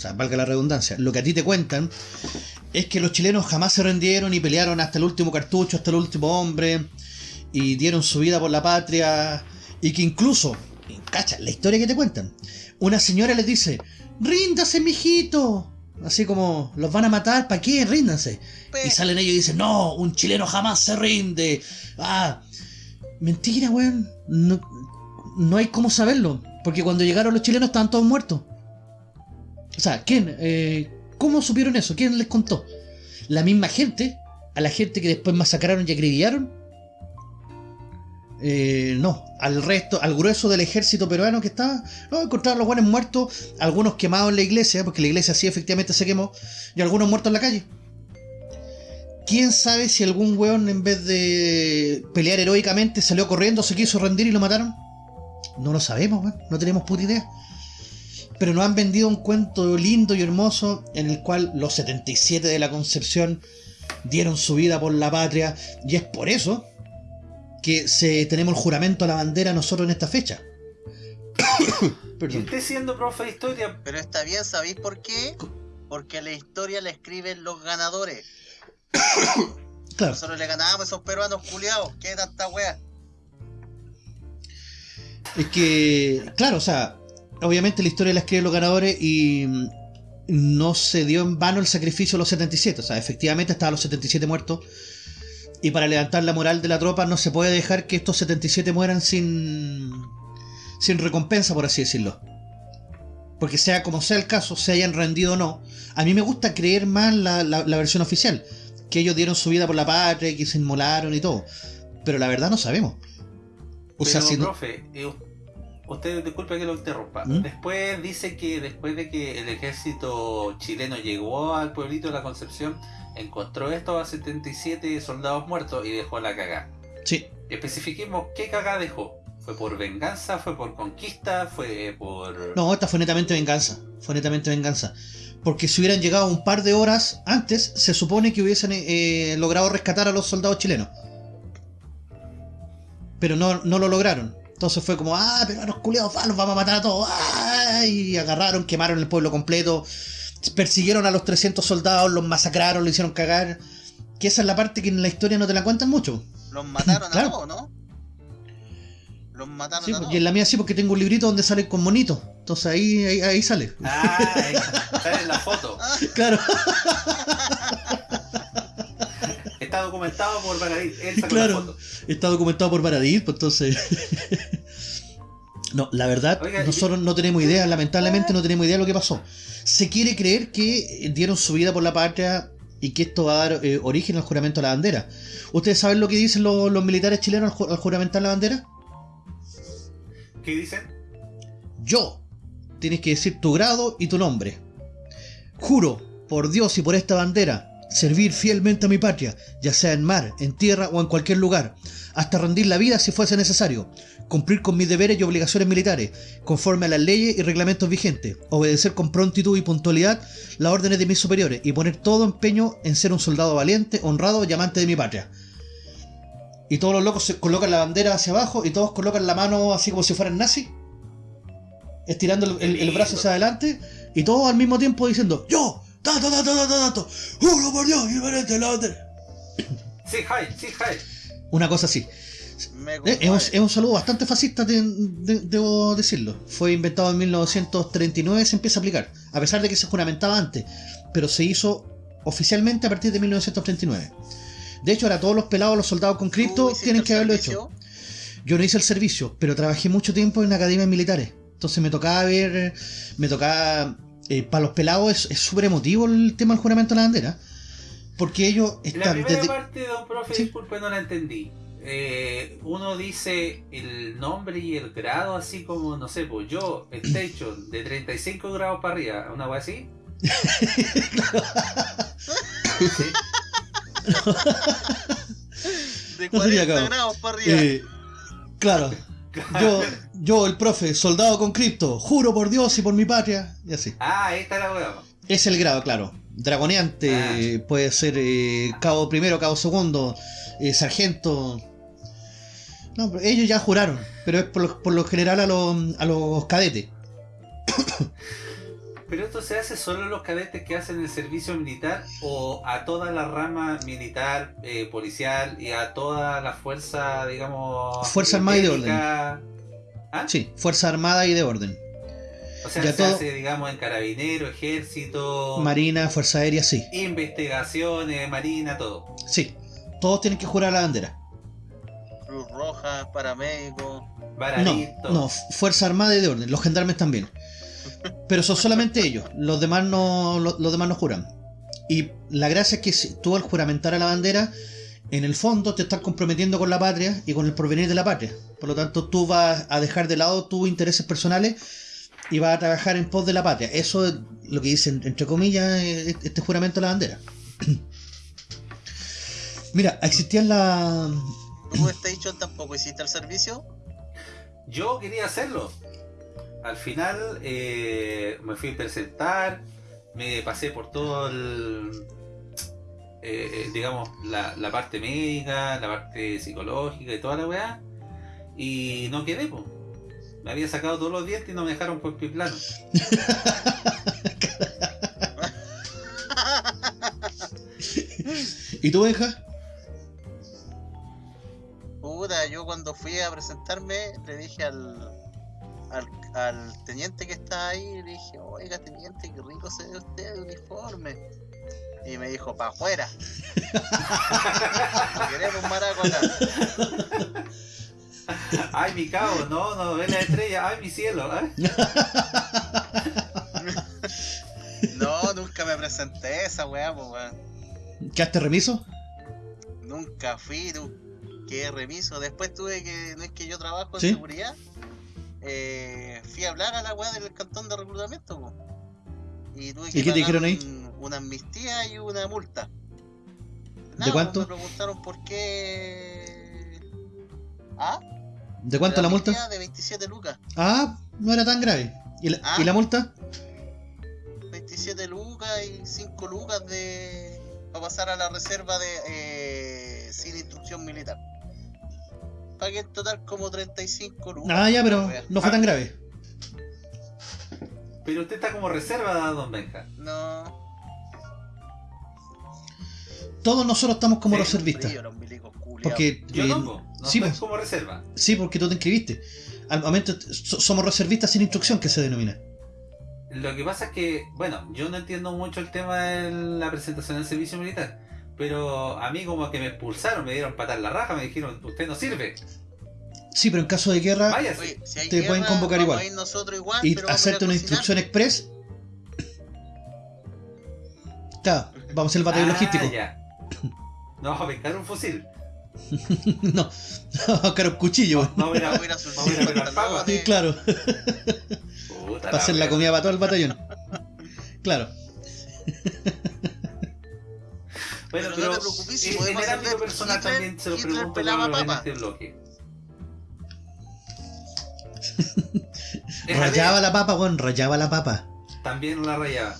sea, valga la redundancia, lo que a ti te cuentan es que los chilenos jamás se rindieron y pelearon hasta el último cartucho, hasta el último hombre, y dieron su vida por la patria, y que incluso, cacha, la historia que te cuentan, una señora les dice, ríndase, mijito. Así como, los van a matar, ¿para qué? Ríndanse. Y salen ellos y dicen, no, un chileno jamás se rinde. Ah, mentira, weón. No, no hay cómo saberlo. Porque cuando llegaron los chilenos estaban todos muertos. O sea, ¿quién? Eh, ¿Cómo supieron eso? ¿Quién les contó? ¿La misma gente? ¿A la gente que después masacraron y acribillaron? Eh, no, al resto, al grueso del ejército peruano que estaba, no, encontraron los buenos muertos, algunos quemados en la iglesia, porque la iglesia sí efectivamente se quemó, y algunos muertos en la calle. ¿Quién sabe si algún weón en vez de pelear heroicamente salió corriendo, se quiso rendir y lo mataron? No lo sabemos, weón, no tenemos puta idea. Pero nos han vendido un cuento lindo y hermoso en el cual los 77 de la Concepción dieron su vida por la patria, y es por eso que se, tenemos el juramento a la bandera nosotros en esta fecha. Y usted siendo profe de historia, Pero está bien, ¿sabéis por qué? Porque la historia la escriben los ganadores. Claro. Nosotros le ganábamos a esos peruanos culiados. ¿Qué tanta wea? Es que, claro, o sea, obviamente la historia la escriben los ganadores y mm, no se dio en vano el sacrificio de los 77. O sea, efectivamente estaban los 77 muertos. Y para levantar la moral de la tropa no se puede dejar que estos 77 mueran sin, sin recompensa, por así decirlo. Porque sea como sea el caso, se hayan rendido o no, a mí me gusta creer más la, la- la versión oficial. Que ellos dieron su vida por la patria, que se inmolaron y todo. Pero la verdad no sabemos. O sea, pero, si no- profe, eh, usted disculpe que lo interrumpa. ¿Mm? Después dice que después de que el ejército chileno llegó al pueblito de la Concepción, encontró estos a 77 soldados muertos y dejó la cagá. Sí, Especifiquemos qué cagá dejó. ¿Fue por venganza? ¿Fue por conquista? ¿Fue por...? No, esta fue netamente venganza. Fue netamente venganza. Porque si hubieran llegado un par de horas antes, se supone que hubiesen eh, logrado rescatar a los soldados chilenos. Pero no, no lo lograron. Entonces fue como, ah, pero a los culeados, va, los vamos a matar a todos. ah", Y agarraron, quemaron el pueblo completo. Persiguieron a los 300 soldados, los masacraron, lo hicieron cagar. Que esa es la parte que en la historia no te la cuentan mucho. Los mataron Claro. a todos, ¿no? Los mataron Sí, a todos. y en la mía sí, porque tengo un librito donde salen con monitos. Entonces ahí, ahí, ahí sale. Ah, ahí sale en la foto. Claro. Está documentado por Baradit. Claro. Está documentado por Paradis, pues entonces. no, la verdad, Oiga, y- nosotros no tenemos idea, lamentablemente no tenemos idea de lo que pasó. Se quiere creer que dieron su vida por la patria y que esto va a dar eh, origen al juramento a la bandera. ¿Ustedes saben lo que dicen los, los militares chilenos al, ju- al juramentar la bandera? ¿Qué dicen? Yo. Tienes que decir tu grado y tu nombre. Juro, por Dios y por esta bandera, servir fielmente a mi patria, ya sea en mar, en tierra o en cualquier lugar, hasta rendir la vida si fuese necesario, cumplir con mis deberes y obligaciones militares, conforme a las leyes y reglamentos vigentes, obedecer con prontitud y puntualidad las órdenes de mis superiores y poner todo empeño en ser un soldado valiente, honrado y amante de mi patria. Y todos los locos se colocan la bandera hacia abajo y todos colocan la mano así como si fueran nazis estirando el, brazo hacia adelante y todos al mismo tiempo diciendo yo juro por Dios y la bandera". Sí, hi, sí, hi. una cosa así Me Eh, es, un, es un saludo bastante fascista de- de- debo decirlo fue inventado en 1939 se empieza a aplicar a pesar de que se juramentaba antes pero se hizo oficialmente a partir de 1939 de hecho ahora todos los pelados los soldados con ¿Tú cripto tienen que haberlo servicio? hecho Yo no hice el servicio, pero trabajé mucho tiempo en academias militares. Entonces me tocaba ver, me tocaba, eh, para los pelados es súper emotivo el tema del juramento de la bandera. Porque ellos La están primera desde... parte, don profe, Sí. disculpe, no la entendí. Eh, uno dice el nombre y el grado, así como, no sé, pues yo, Station, de 35 grados para arriba, ¿una cosa así? ¿Sí? De No sería 40 cabo. grados para arriba. eh, claro, yo, yo el profe, soldado con cripto, juro por Dios y por mi patria, y así. Ah, ahí está la weá. Es el grado, claro. Dragoneante, Ah. puede ser eh, cabo primero, cabo segundo, eh, sargento. No, pero ellos ya juraron, pero es por lo, por lo general a los, a los cadetes. Pero esto se hace solo a los cadetes que hacen el servicio militar o a toda la rama militar, eh, policial y a toda la fuerza, digamos... Fuerza armada y de bélica? ¿Ah? Sí, Fuerza Armada y de Orden. O sea, Ya se todo- hace, digamos, en carabinero, ejército, Marina, Fuerza Aérea, sí. investigaciones, marina, todo. Sí. Todos tienen que jurar la bandera. Cruz Roja, paramédicos. No, no, Fuerza Armada y de Orden. Los gendarmes también. Pero son solamente ellos. Los demás no, lo- los, demás no juran. Y la gracia es que si tú al juramentar a la bandera, en el fondo te estás comprometiendo con la patria y con el porvenir de la patria. Por lo tanto, tú vas a dejar de lado tus intereses personales y vas a trabajar en pos de la patria. Eso es lo que dicen, entre comillas, eh, este juramento a la bandera. Mira, existían la... ¿Tú, Station, tampoco hiciste el servicio? Yo quería hacerlo. Al final eh, me fui a presentar, me pasé por todo el, eh, eh, digamos, la, la parte médica, la parte psicológica y toda la weá, y no quedé, po. Me había sacado todos los dientes y no me dejaron por pie plano. ¿Y tú, Benja? Puta, yo cuando fui a presentarme le dije al, al, al teniente que estaba ahí, le dije, oiga teniente, qué rico se ve usted de uniforme. Y me dijo, pa' afuera. Queremos maraco acá. Ay, mi cabo, no, no ve la estrella, ay, mi cielo. ay. No, nunca me presenté a esa weá, pues weón. ¿Quedaste remiso? Nunca fui, tú. Qué remiso. Después tuve que, no es que yo trabajo en ¿Sí? seguridad, eh, fui a hablar a la weá del cantón de reclutamiento, po. Y tuve que ¿Y qué te pagar dijeron ahí? un- una amnistía y una multa. ¿De cuánto? Me preguntaron por qué. ¿Ah? ¿De cuánto la multa? De 27 lucas. Ah, no era tan grave. ¿Y la, Ah. ¿y la multa? 27 lucas y 5 lucas de. para pasar a la reserva de. eh, sin instrucción militar. Pagué en total como 35 lucas. Ah, ya, pero no fue tan grave. Pero usted está como reserva, don Benja. No. Todos nosotros estamos como Sí, reservistas. Los. Porque. Yo eh, no, po. no sí, estoy pues. como reserva. Sí, porque tú te inscribiste. Al momento so- somos reservistas sin instrucción, que se denomina. Lo que pasa es que, bueno, yo no entiendo mucho el tema de la presentación del servicio militar, pero a mí como que me expulsaron, me dieron patar la raja, me dijeron, usted no sirve, Sí, pero en caso de guerra. Oye, si Te pueden convocar vamos igual. y vamos hacerte una instrucción express. Claro, vamos a hacer el batallón Ah, logístico. ya. No, a pescar un fusil. no, no, un cuchillo. Vamos a ir a, Vamos a ir a vamos a ir a. Sí, claro, Puta para hacer la comida para todo el batallón. Claro. Bueno, Pero pero, no te preocupes, si en- el hacer ámbito personal Hitler- también se lo Hitler pregunto pelaba en este bloque. Rayaba la papa, weón, rayaba la papa. También la rayaba.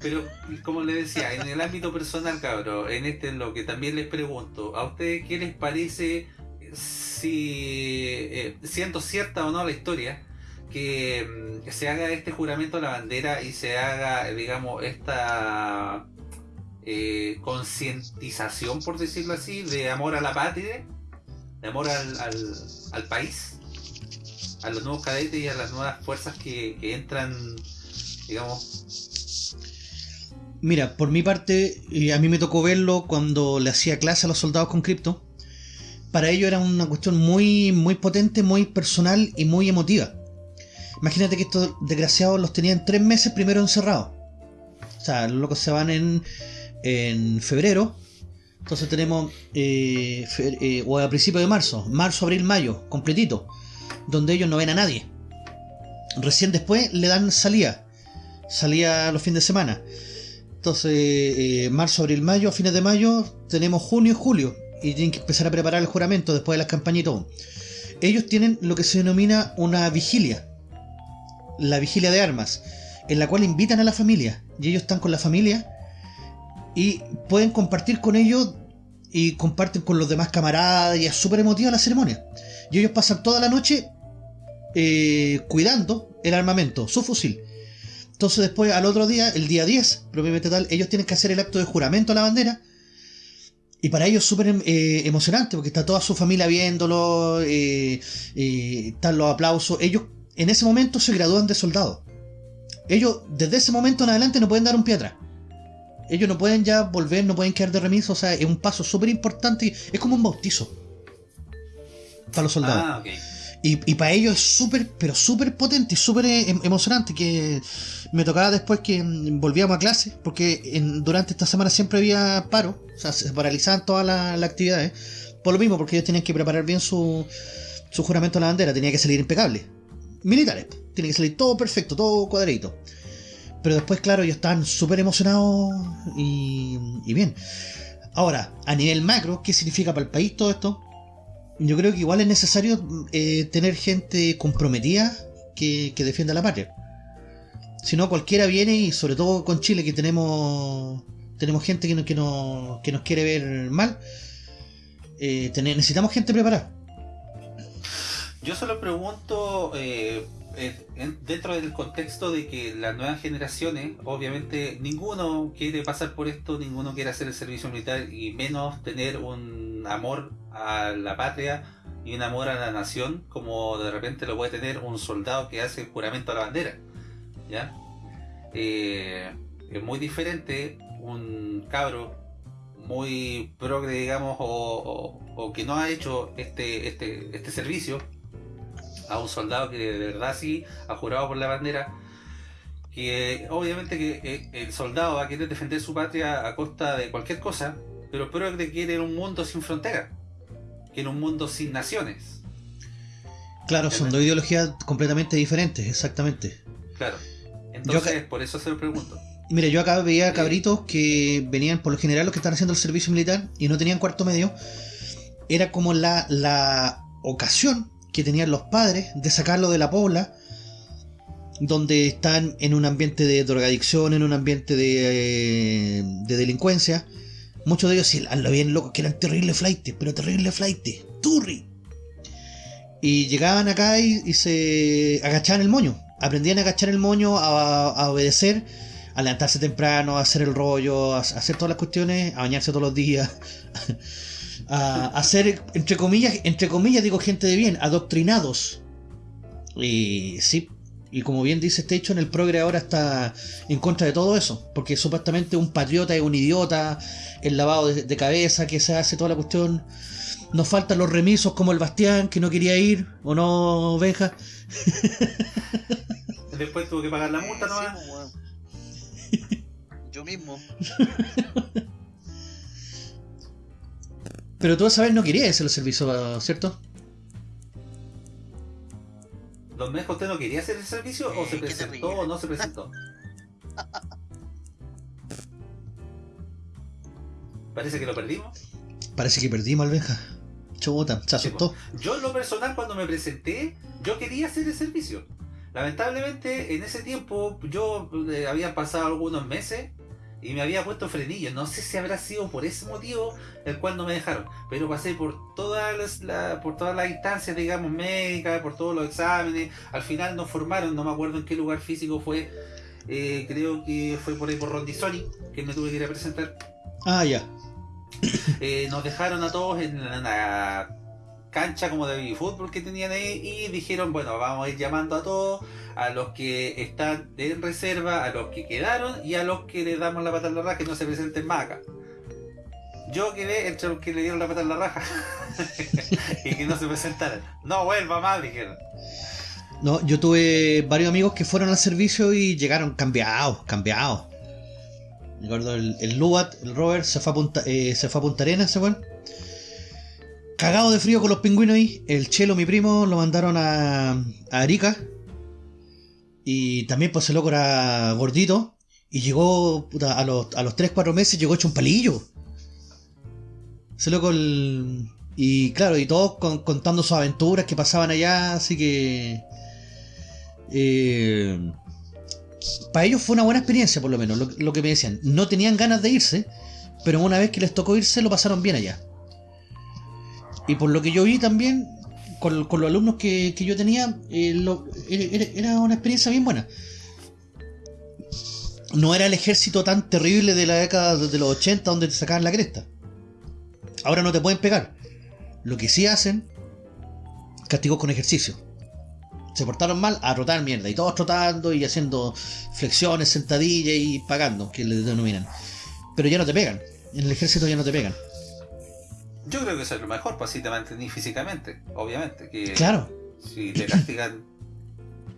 Pero, como le decía, en el ámbito personal, cabro, en este es lo que también les pregunto, ¿a ustedes qué les parece si, eh, siendo cierta o no la historia, que mm, se haga este juramento a la bandera y se haga, digamos, esta eh, concientización, por decirlo así, de amor a la patria, de amor al, al, país, a los nuevos cadetes y a las nuevas fuerzas que, que entran, digamos, Mira, por mi parte, y a mí me tocó verlo cuando le hacía clase a los soldados con cripto. Para ellos era una cuestión muy, muy potente, muy personal y muy emotiva. Imagínate que estos desgraciados los tenían tres meses primero encerrados. O sea, los locos se van en, en febrero. Entonces tenemos, eh, eh, o a principios de marzo, marzo, abril, mayo, completito. Donde ellos no ven a nadie. Recién después le dan salida. Salida los fines de semana. Entonces, eh, marzo, abril, mayo, a fines de mayo, tenemos junio y julio. Y tienen que empezar a preparar el juramento después de las campañas y todo. Ellos tienen lo que se denomina una vigilia. La vigilia de armas. En la cual invitan a la familia. Y ellos están con la familia. Y pueden compartir con ellos. Y comparten con los demás camaradas. Y es súper emotiva la ceremonia. Y ellos pasan toda la noche eh, cuidando el armamento, su fusil. Entonces después, al otro día, el día 10, propiamente tal, ellos tienen que hacer el acto de juramento a la bandera. Y para ellos es súper eh, emocionante, porque está toda su familia viéndolo, eh, eh, están los aplausos. Ellos en ese momento se gradúan de soldados. Ellos desde ese momento en adelante no pueden dar un pie atrás. Ellos no pueden ya volver, no pueden quedar de remiso, o sea, es un paso súper importante. Es como un bautizo para los soldados. Ah, ok. Y, y para ellos es súper, pero súper potente y súper em- emocionante que me tocaba después que mm, volvíamos a clase, porque en- durante esta semana siempre había paro, o sea, se paralizaban todas las actividades, por lo mismo, porque ellos tenían que preparar bien su, su juramento a la bandera, tenía que salir impecable. Militares, tiene que salir todo perfecto, todo cuadradito. Pero después, claro, ellos estaban súper emocionados y, bien. Ahora, a nivel macro, ¿qué significa para el país todo esto? Yo creo que igual es necesario eh, tener gente comprometida que, que defienda la patria. Si no, cualquiera viene y sobre todo con Chile que tenemos tenemos gente que, no- que, que nos quiere ver mal. eh, necesitamos gente preparada. Yo solo pregunto, eh, dentro del contexto de que las nuevas generaciones, obviamente ninguno quiere pasar por esto, ninguno quiere hacer el servicio militar y menos tener un amor a la patria y un amor a la nación como de repente lo puede tener un soldado que hace juramento a la bandera. ¿Ya? Eh, es muy diferente un cabro muy progre, digamos, o, o- o que no ha hecho este, este, este servicio a un soldado que de verdad sí ha jurado por la bandera, que obviamente que eh, el soldado va a querer defender su patria a costa de cualquier cosa, pero el progre quiere un mundo sin fronteras, quiere un mundo sin naciones. Claro, son dos ideologías completamente diferentes, exactamente. Claro. Entonces, por eso se lo pregunto. Mira, yo acá veía cabritos que venían, por lo general, los que están haciendo el servicio militar y no tenían cuarto medio. Era como la, la ocasión que tenían los padres de sacarlo de la pobla, donde están en un ambiente de drogadicción, en un ambiente de, eh, de delincuencia. Muchos de ellos sí lo bien locos, que eran terribles flightes, pero terribles flightes, turri. Y llegaban acá y, se agachaban el moño. Aprendían a agachar el moño, a, obedecer, a levantarse temprano, a hacer el rollo, a hacer todas las cuestiones, a bañarse todos los días. a, a ser, entre comillas, entre comillas digo gente de bien, adoctrinados. Y sí, y como bien dice Station, el progre ahora está en contra de todo eso, porque supuestamente un patriota es un idiota, el lavado de, de cabeza que se hace toda la cuestión. Nos faltan los remisos como el Bastián, que no quería ir, o no, Benja. Después tuvo que pagar la multa, ¿no? sí, pues. Yo mismo. Pero tú esa vez no querías hacer el servicio, ¿cierto? ¿Don Mejo usted no quería hacer el servicio o Eh, se qué presentó o no se presentó? Parece que lo perdimos. Parece que perdimos al Benja. Chuta, se asustó. Yo en lo personal cuando me presenté, yo quería hacer el servicio. Lamentablemente en ese tiempo yo eh, había pasado algunos meses y me había puesto frenillo. No sé si habrá sido por ese motivo el cual no me dejaron. Pero pasé por todas las, la- por todas las instancias, digamos, médicas, por todos los exámenes. Al final nos formaron, no me acuerdo en qué lugar físico fue. eh, creo que fue por ahí por Rondizoni, que me tuve que ir a presentar. Ah, ya. Eh, nos dejaron a todos en la cancha como de fútbol que tenían ahí y dijeron, bueno, vamos a ir llamando a todos, a los que están en reserva, a los que quedaron y a los que le damos la pata en la raja que no se presenten más acá. Yo quedé entre los que le dieron la pata en la raja y que no se presentaran. No vuelva más, dijeron. No, yo tuve varios amigos que fueron al servicio y llegaron cambiados, cambiados. Me acuerdo el, el Lubat, el Robert, se fue a Punta, eh, se fue a Punta Arenas, weón. Cagado de frío con los pingüinos ahí. El Chelo, mi primo, lo mandaron a, a Arica. Y también, pues, el loco era gordito. Y llegó, puta, a los, a los 3-4 meses, llegó hecho un palillo. Ese loco, el... Y claro, y todos con- contando sus aventuras que pasaban allá, así que... Eh, para ellos fue una buena experiencia, por lo menos, lo que me decían. No tenían ganas de irse, pero una vez que les tocó irse, lo pasaron bien allá. Y por lo que yo vi también, con, los alumnos que, yo tenía, eh, era una experiencia bien buena. no era el ejército tan terrible de la década de los 80 donde te sacaban la cresta. Ahora no te pueden pegar. Lo que sí hacen, castigos con ejercicio. Se portaron mal a trotar mierda. Y todos trotando y haciendo flexiones, sentadillas y pagando, que le denominan. Pero ya no te pegan. En el ejército ya no te pegan. Yo creo que eso es lo mejor, pues así te mantení físicamente, obviamente. Que Claro. Si te castigan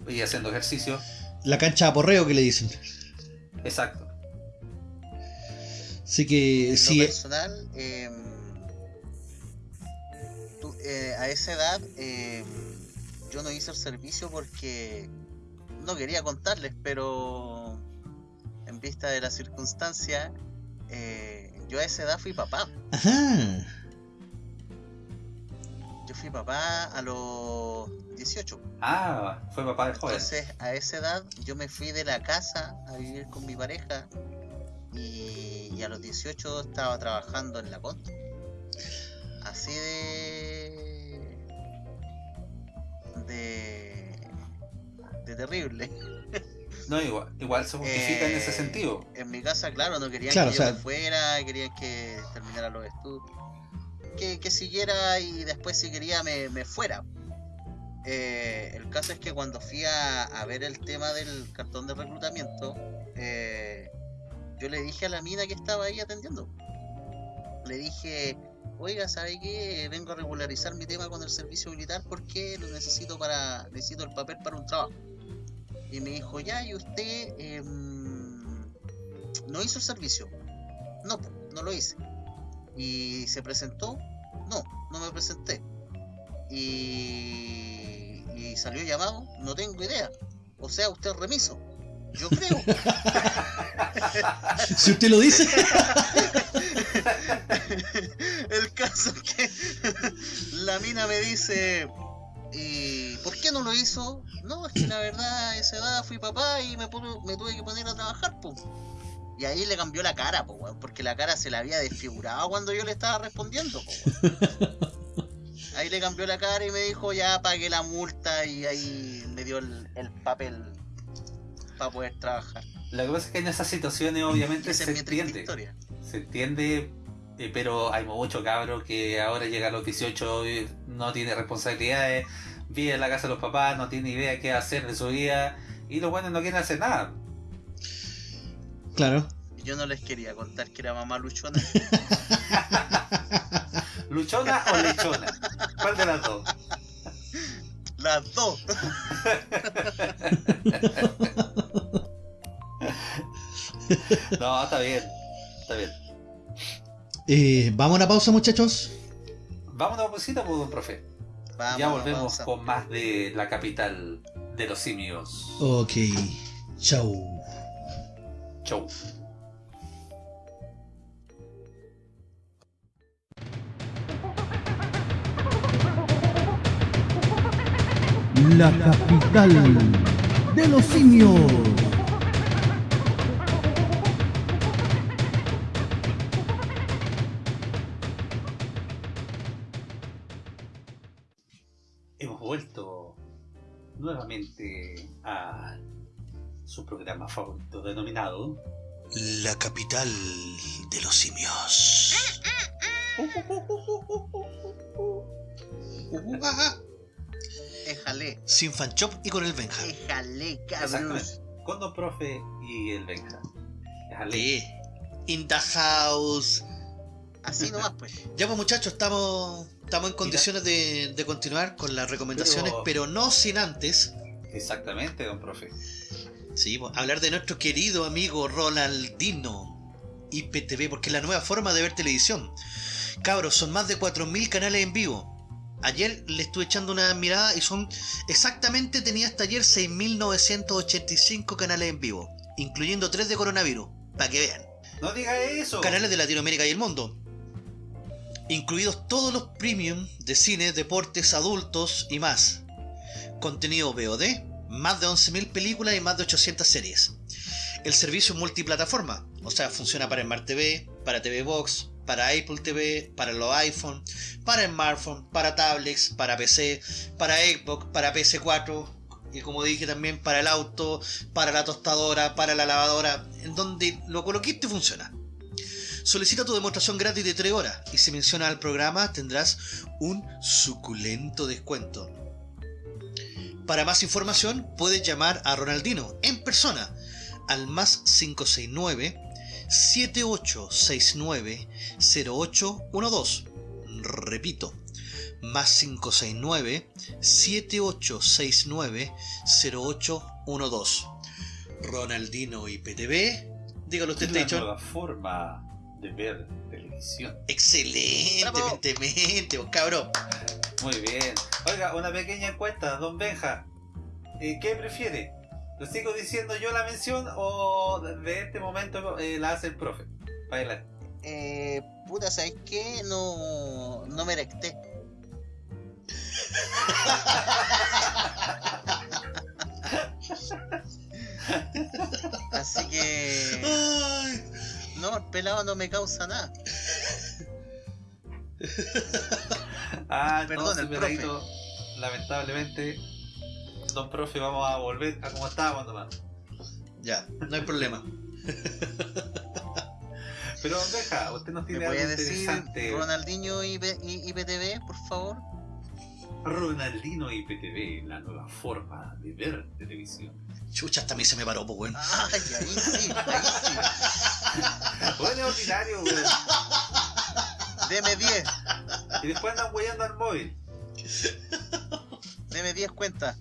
y haciendo ejercicio, La cancha de aporreo que le dicen. exacto. Así que En sí. lo personal, eh, tú- eh, a esa edad eh, yo no hice el servicio porque no quería contarles, pero en vista de la circunstancia, eh, yo a esa edad fui papá. Ajá. Yo fui papá a los 18. Ah, fue papá de joven. Entonces, a esa edad yo me fui de la casa a vivir con mi pareja y, y a los 18 estaba trabajando en la contra. Así de. de. de terrible. No, igual, igual se justifica en ese Eh, sentido. En mi casa, claro, no querían Claro, que yo o sea- me fuera, querían que terminara los estudios. Que, que siguiera y después, si quería, me, me fuera. Eh, el caso es que cuando fui a, a ver el tema del cartón de reclutamiento, eh, yo le dije a la mina que estaba ahí atendiendo. Le dije, oiga, ¿sabe qué? Vengo a regularizar mi tema con el servicio militar porque lo necesito para necesito el papel para un trabajo. Y me dijo, ya, ¿y usted em, no hizo el servicio? No, no lo hice. ¿Y se presentó? No, no me presenté. ¿Y, y salió llamado? No tengo idea. O sea, usted es remiso. Yo creo. Si usted lo dice. El caso es que la mina me dice, ¿y por qué no lo hizo? No, es que la verdad, a esa edad fui papá y me, me tuve que poner a trabajar, po. Y ahí le cambió la cara, po, weón, porque la cara se la había desfigurado cuando yo le estaba respondiendo, po, weón. Ahí le cambió la cara y me dijo, ya pagué la multa y ahí me dio el, el papel para poder trabajar. Lo que pasa es que en esas situaciones obviamente se es entiende. historia. Se entiende, eh, pero hay mucho cabro que ahora llega a los 18 y no tiene responsabilidades, vive en la casa de los papás, no tiene idea qué hacer de su vida y los buenos no quieren hacer nada. Claro. Yo no les quería contar que era mamá luchona. ¿Luchona o lechona? ¿Cuál de las dos? Las dos. No, está bien, está bien. Eh, Vamos a una pausa, muchachos. Vamos a una pausita, pues, don profe. Vamos, ya volvemos con más de la capital de los simios. Ok. Chau. Chau. La capital de los simios. Hemos vuelto nuevamente a su programa favorito denominado La capital de los simios. Éjale, Sin fanchop y con el Benja. éjale, cabros. con Don Profe y el Benja. Déjale. Sí. In the house. Así nomás, pues. Ya pues muchachos, estamos, estamos en condiciones de, de continuar con las recomendaciones, Pero- pero no sin antes Exactamente, Don Profe. Sí, hablar de nuestro querido amigo Ronaldino IPTV, porque es la nueva forma de ver televisión. Cabros, son más de 4.000 canales en vivo. Ayer le estuve echando una mirada y son exactamente, tenía hasta ayer 6.985 canales en vivo, incluyendo 3 de coronavirus, para que vean. No diga eso. Canales de Latinoamérica y el mundo. Incluidos todos los premium de cine, deportes, adultos y más. Contenido VOD, más de 11.000 películas y más de 800 series. El servicio es multiplataforma, o sea, funciona para Smart TV, para TV Box, para Apple TV, para los iPhone, para smartphone, para tablets, para PC, para Xbox, para PS4, y como dije también para el auto, para la tostadora, para la lavadora, en donde lo coloquiste funciona. Solicita tu demostración gratis de 3 horas y si mencionas al programa tendrás un suculento descuento. Para más información puedes llamar a Ronaldino en persona al más 569 7869 0812. Repito, más 569 7869 0812. Ronaldino IPTV. Dígalo usted, Station. nueva forma de ver televisión. Excelentemente, vos, cabrón. Muy bien. Oiga, una pequeña encuesta, don Benja. Eh, ¿Qué prefiere? ¿Lo sigo diciendo yo la mención o de este momento eh, la hace el profe? Baila. Eh, puta, ¿sabes qué? No, no me erecté. Así que. Ay, No, el pelado no me causa nada. Ah, Perdón, entonces, el peladito, lamentablemente, don profe, vamos a volver a como estábamos nomás. ya, no hay problema. Pero don Benja, usted nos ¿Me tiene puede algo decir interesante. Ronaldinho y, y- y PTV, por favor? Ronaldino IPTV, la nueva forma de ver televisión. Chucha, hasta a mí se me paró, pues, weón. Ay, ahí sí, ahí sí. Bueno, es ordinario, weón. Deme 10, Y después andan huellando al móvil. deme 10 cuentas.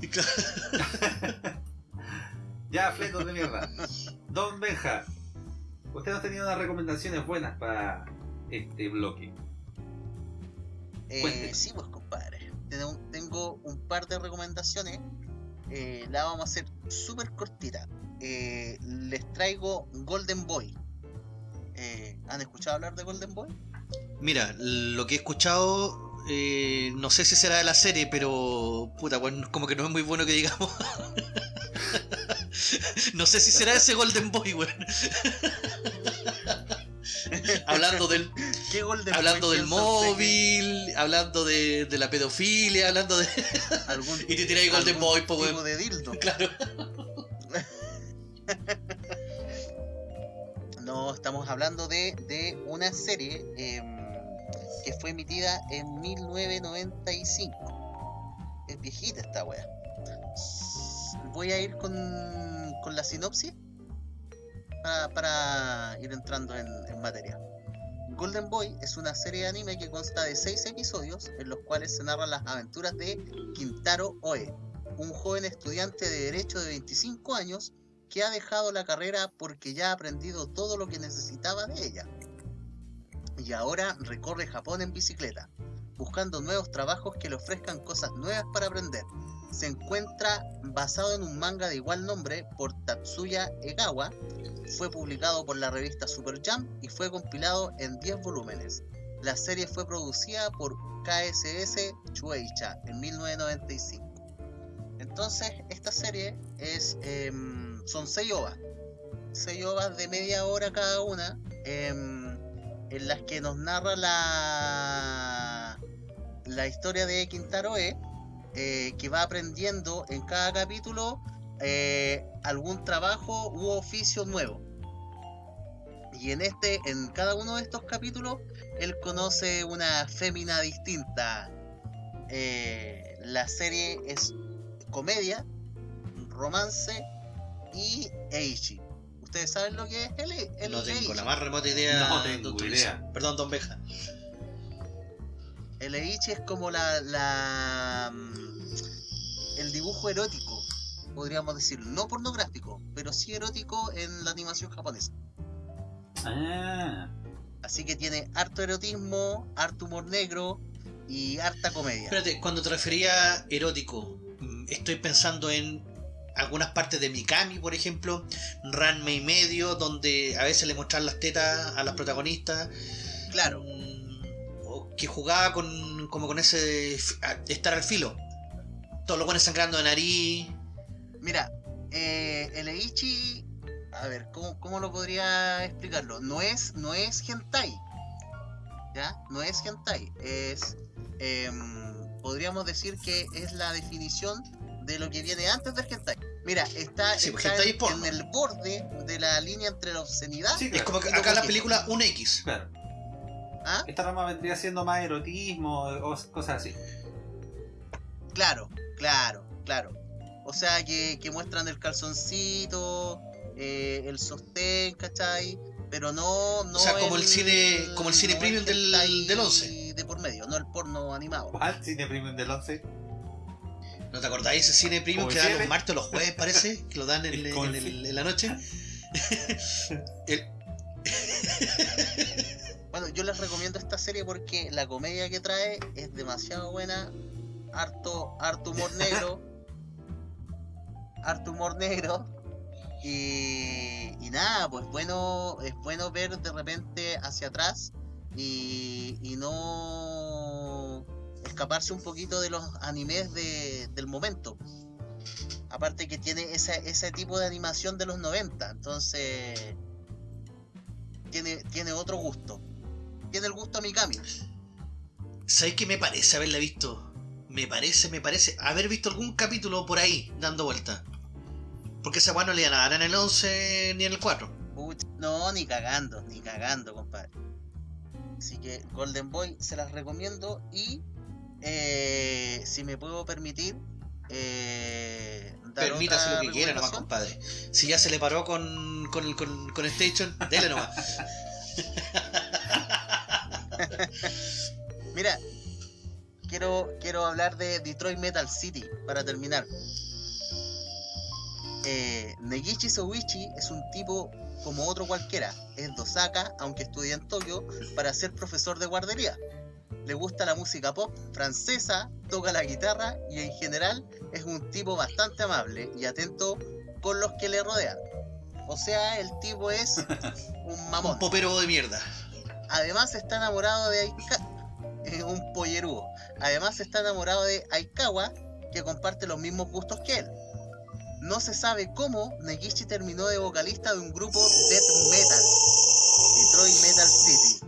Y claro, Ya, fletos de mierda. Don Benja, usted nos tenía unas recomendaciones buenas para este bloque. Eh, sí, pues compadre. Tengo, un par de recomendaciones. Eh, la vamos a hacer súper cortita. Eh, les traigo Golden Boy. Eh, ¿Han escuchado hablar de Golden Boy? Mira, lo que he escuchado, no sé si será de la serie, pero puta, bueno, como que no es muy bueno que digamos. no sé si será ese Golden Boy, weón. hablando del, ¿Qué Golden hablando del móvil, hablando de, de la pedofilia, hablando de. algún- Y te tiráis Golden Boy, po, tipo de dildo. Claro. No, estamos hablando de, de una serie em, que fue emitida en 1995. Es viejita esta wea. Voy a ir con, con la sinopsis para, para ir entrando en, en materia. Golden Boy es una serie de anime que consta de 6 episodios en los cuales se narran las aventuras de Kintaro Oe, un joven estudiante de Derecho de 25 años que ha dejado la carrera porque ya ha aprendido todo lo que necesitaba de ella. Y ahora recorre Japón en bicicleta, buscando nuevos trabajos que le ofrezcan cosas nuevas para aprender. Se encuentra basado en un manga de igual nombre por Tatsuya Egawa, fue publicado por la revista Super Jump y fue compilado en 10 volúmenes. La serie fue producida por KSS Shueisha en 1995. Entonces, esta serie es em, son 6 ovas. 6 ovas de media hora cada una, em, en las que nos narra la, la historia de Quintaro E, eh, que va aprendiendo en cada capítulo eh, algún trabajo u oficio nuevo. Y en este, en cada uno de estos capítulos, él conoce una fémina distinta. Eh, la serie es comedia, romance y Eichi. ¿Ustedes saben lo que es el, el No tengo Eichi? la más remota idea. No tengo idea. Perdón, Don Beja. El Eichi es como la, la mm, el dibujo erótico, podríamos decirlo, no pornográfico, pero sí erótico en la animación japonesa. Ah, Así que tiene harto erotismo, harto humor negro y harta comedia. Espérate, cuando te refería erótico, mm, estoy pensando en algunas partes de Mikami, por ejemplo, Ranma y medio, donde a veces le muestran las tetas a las protagonistas. Claro, Que jugaba con como con ese estar al filo. Todos los buenos sangrando de nariz. mira, eh, el Eichi, a ver, ¿cómo, cómo lo podría explicarlo? No es, no es hentai, ¿ya? No es hentai, es em, podríamos decir que es la definición de lo que viene antes del hentai. Mira, está, Sí, pues, está hentai en, es porno. en el borde de la línea entre la obscenidad Sí, Es como que acá la película un X. Claro. ¿Ah? Esta rama vendría siendo más erotismo o cosas así. Claro, claro, claro. O sea, que, que muestran el calzoncito, eh, el sostén, ¿cachai? Pero no, no O sea, como el cine- como el cine no premium del- del 11. De por medio, no el porno animado. ¿Cuál cine premium del 11? ¿No te acordáis ese cine premium que dan los martes o los jueves, parece? Que lo dan en, en fi- en la noche. El- Bueno, yo les recomiendo esta serie porque la comedia que trae es demasiado buena. Harto, harto humor negro. harto humor negro. Y, y nada, pues bueno, es bueno ver de repente hacia atrás y, y no escaparse un poquito de los animes de- del momento. Aparte que tiene esa- ese tipo de animación de los 90, entonces tiene, tiene otro gusto. Tiene el gusto a Mikami. ¿Sabes qué me parece haberla visto? Me parece, me parece haber visto algún capítulo por ahí dando vuelta. Porque esa weá no le iban a dar en el 11 ni en el 4. Puch, no, ni cagando, ni cagando, compadre. Así que Golden Boy se las recomiendo y eh, si me puedo permitir, eh, dar Permítase otra lo que quiera nomás, compadre. Si ya se le paró con, con, el- con, con Station, dele nomás. Mira, quiero, quiero hablar de Detroit Metal City para terminar. Eh, Negishi Soichi es un tipo como otro cualquiera. Es de Osaka, aunque estudia en Tokio, para ser profesor de guardería. Le gusta la música pop francesa, toca la guitarra y en general es un tipo bastante amable y atento con los que le rodean. O sea, el tipo es un mamón. Un popero de mierda. Además está enamorado de Aikawa. Es un pollerudo. Además está enamorado de Aikawa, que comparte los mismos gustos que él. No se sabe cómo Negishi terminó de vocalista de un grupo death metal, Detroit Metal City.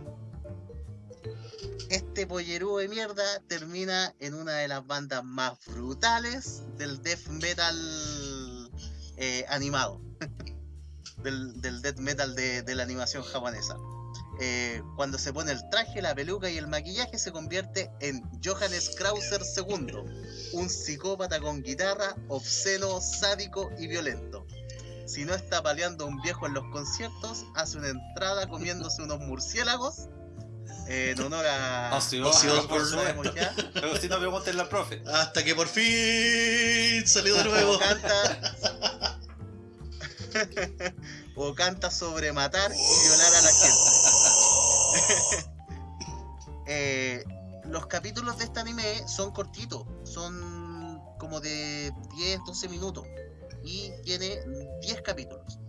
Este pollerudo de mierda termina en una de las bandas más brutales del death metal eh, animado, del, death metal de la animación japonesa. Eh, cuando se pone el traje, la peluca y el maquillaje se convierte en Johannes Krauser II, un psicópata con guitarra, obsceno, sádico y violento. Si no está paleando a un viejo en los conciertos, hace una entrada comiéndose unos murciélagos eh, en honor a... Por. Pero si no, pregúntenle al profe. Hasta que por fin salió de nuevo. O canta... o canta sobre matar y violar a la gente. Eh, los capítulos de este anime son cortitos, son como de 10, 12 minutos y tiene 10 capítulos.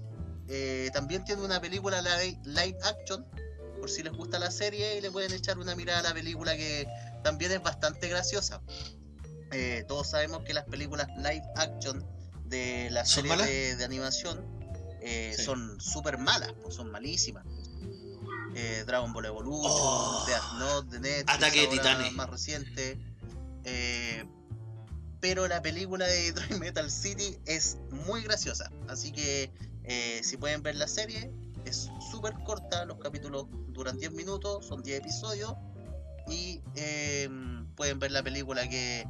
Eh, también tiene una película live, action, por si les gusta la serie y le pueden echar una mirada a la película que también es bastante graciosa. Eh, todos sabemos que las películas live action de la ¿Son serie de, de animación eh, Sí. son súper malas, pues, son malísimas. Eh, Dragon Ball Evolution, Oh. Death Note, de Netflix, Ataque de Titanes. más reciente. Eh, pero la película de Detroit Metal City es muy graciosa. Así que eh, si pueden ver la serie, es súper corta. Los capítulos duran 10 minutos, son 10 episodios. Y eh, pueden ver la película que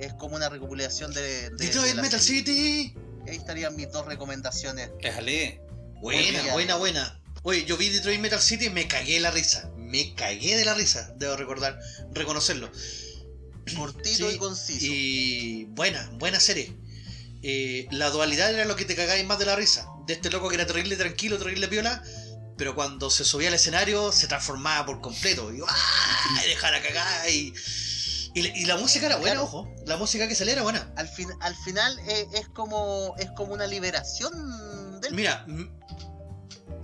es como una recopilación de, de- de Detroit Metal serie. City. Ahí estarían mis dos recomendaciones. Déjale. Buena, buena, buena. Oye, yo vi Detroit Metal City y me cagué de la risa. Me cagué de la risa, debo recordar, reconocerlo. Cortito Sí, y conciso. Y buena, buena serie. Eh, la dualidad era lo que te cagáis más de la risa. De este loco que era terrible tranquilo, terrible piola, pero cuando se subía al escenario se transformaba por completo. Y, ¡ah! y dejara cagar. Y, y, la- y la música era buena, Claro. ojo. La música que salía era buena. Al, fin, al final eh, es como es como una liberación del Mira,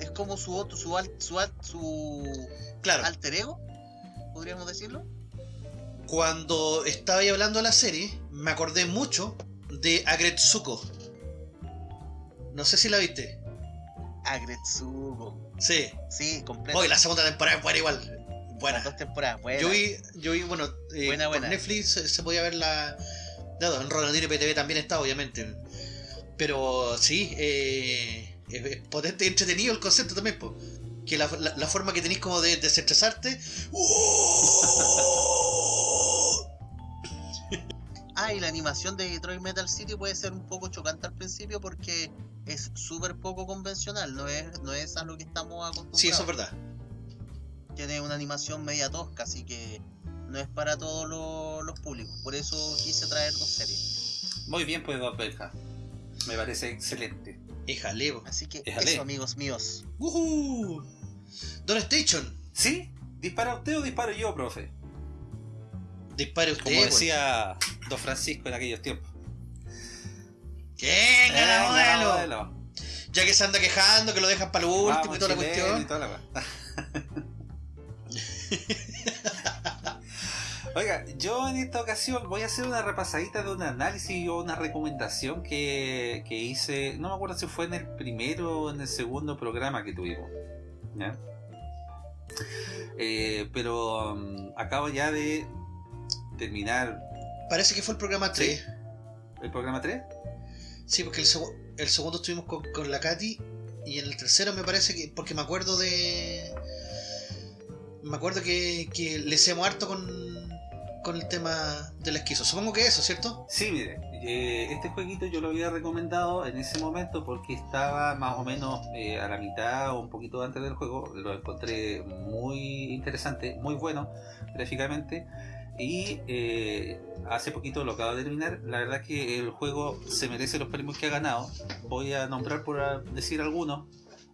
es como su otro su al- su, al- su claro, alter ego podríamos decirlo cuando estaba ahí hablando de la serie, me acordé mucho de Agretsuko. No sé si la viste. Agretsuko Sí. sí completo Hoy la segunda temporada es buena igual. Buena. Las dos temporadas, buenas. Yo vi, yo vi, bueno, eh, Buena, por buena. Netflix se, se podía ver la. Dado, en Ronaldinho PTV también está, obviamente. Pero sí, eh, es, es potente y entretenido el concepto también, po. Que la, la- la forma que tenéis como de desestresarte. Ah, y la animación de Detroit Metal City puede ser un poco chocante al principio porque es súper poco convencional, no es, no es a lo que estamos acostumbrados. Sí, eso es verdad. Tiene una animación media tosca, así que no es para todos lo- los públicos. Por eso quise traer dos series. Muy bien, pues, Don Belja. Me parece excelente. Éjale, po. Así que eso, amigos míos. Ujú. Don Station, ¿Sí? ¿Dispara usted o disparo yo, profe? dispare usted. Como pues. decía Don Francisco en aquellos tiempos. La Venga, modelo. modelo. Ya que se anda quejando, que lo dejan para lo último Vamos, y toda la cuestión. y toda la weá. Oiga, yo en esta ocasión voy a hacer una repasadita de un análisis o una recomendación que, que hice, no me acuerdo si fue en el primero o en el segundo programa que tuvimos. ¿ya? Eh, pero um, acabo ya de terminar Parece que fue el programa 3. el programa 3. Sí, porque el, segu- el segundo estuvimos con, con la Katy y en el tercero me parece que. Porque me acuerdo de. Me acuerdo que, que le hacemos harto con, con el tema del esquizo. Supongo que eso, ¿cierto? Sí, mire, eh, este jueguito yo lo había recomendado en ese momento porque estaba más o menos eh, a la mitad o un poquito antes del juego. Lo encontré muy interesante, muy bueno gráficamente. Y eh, hace poquito lo acabo de terminar. La verdad que el juego se merece los premios que ha ganado. Voy a nombrar por decir algunos.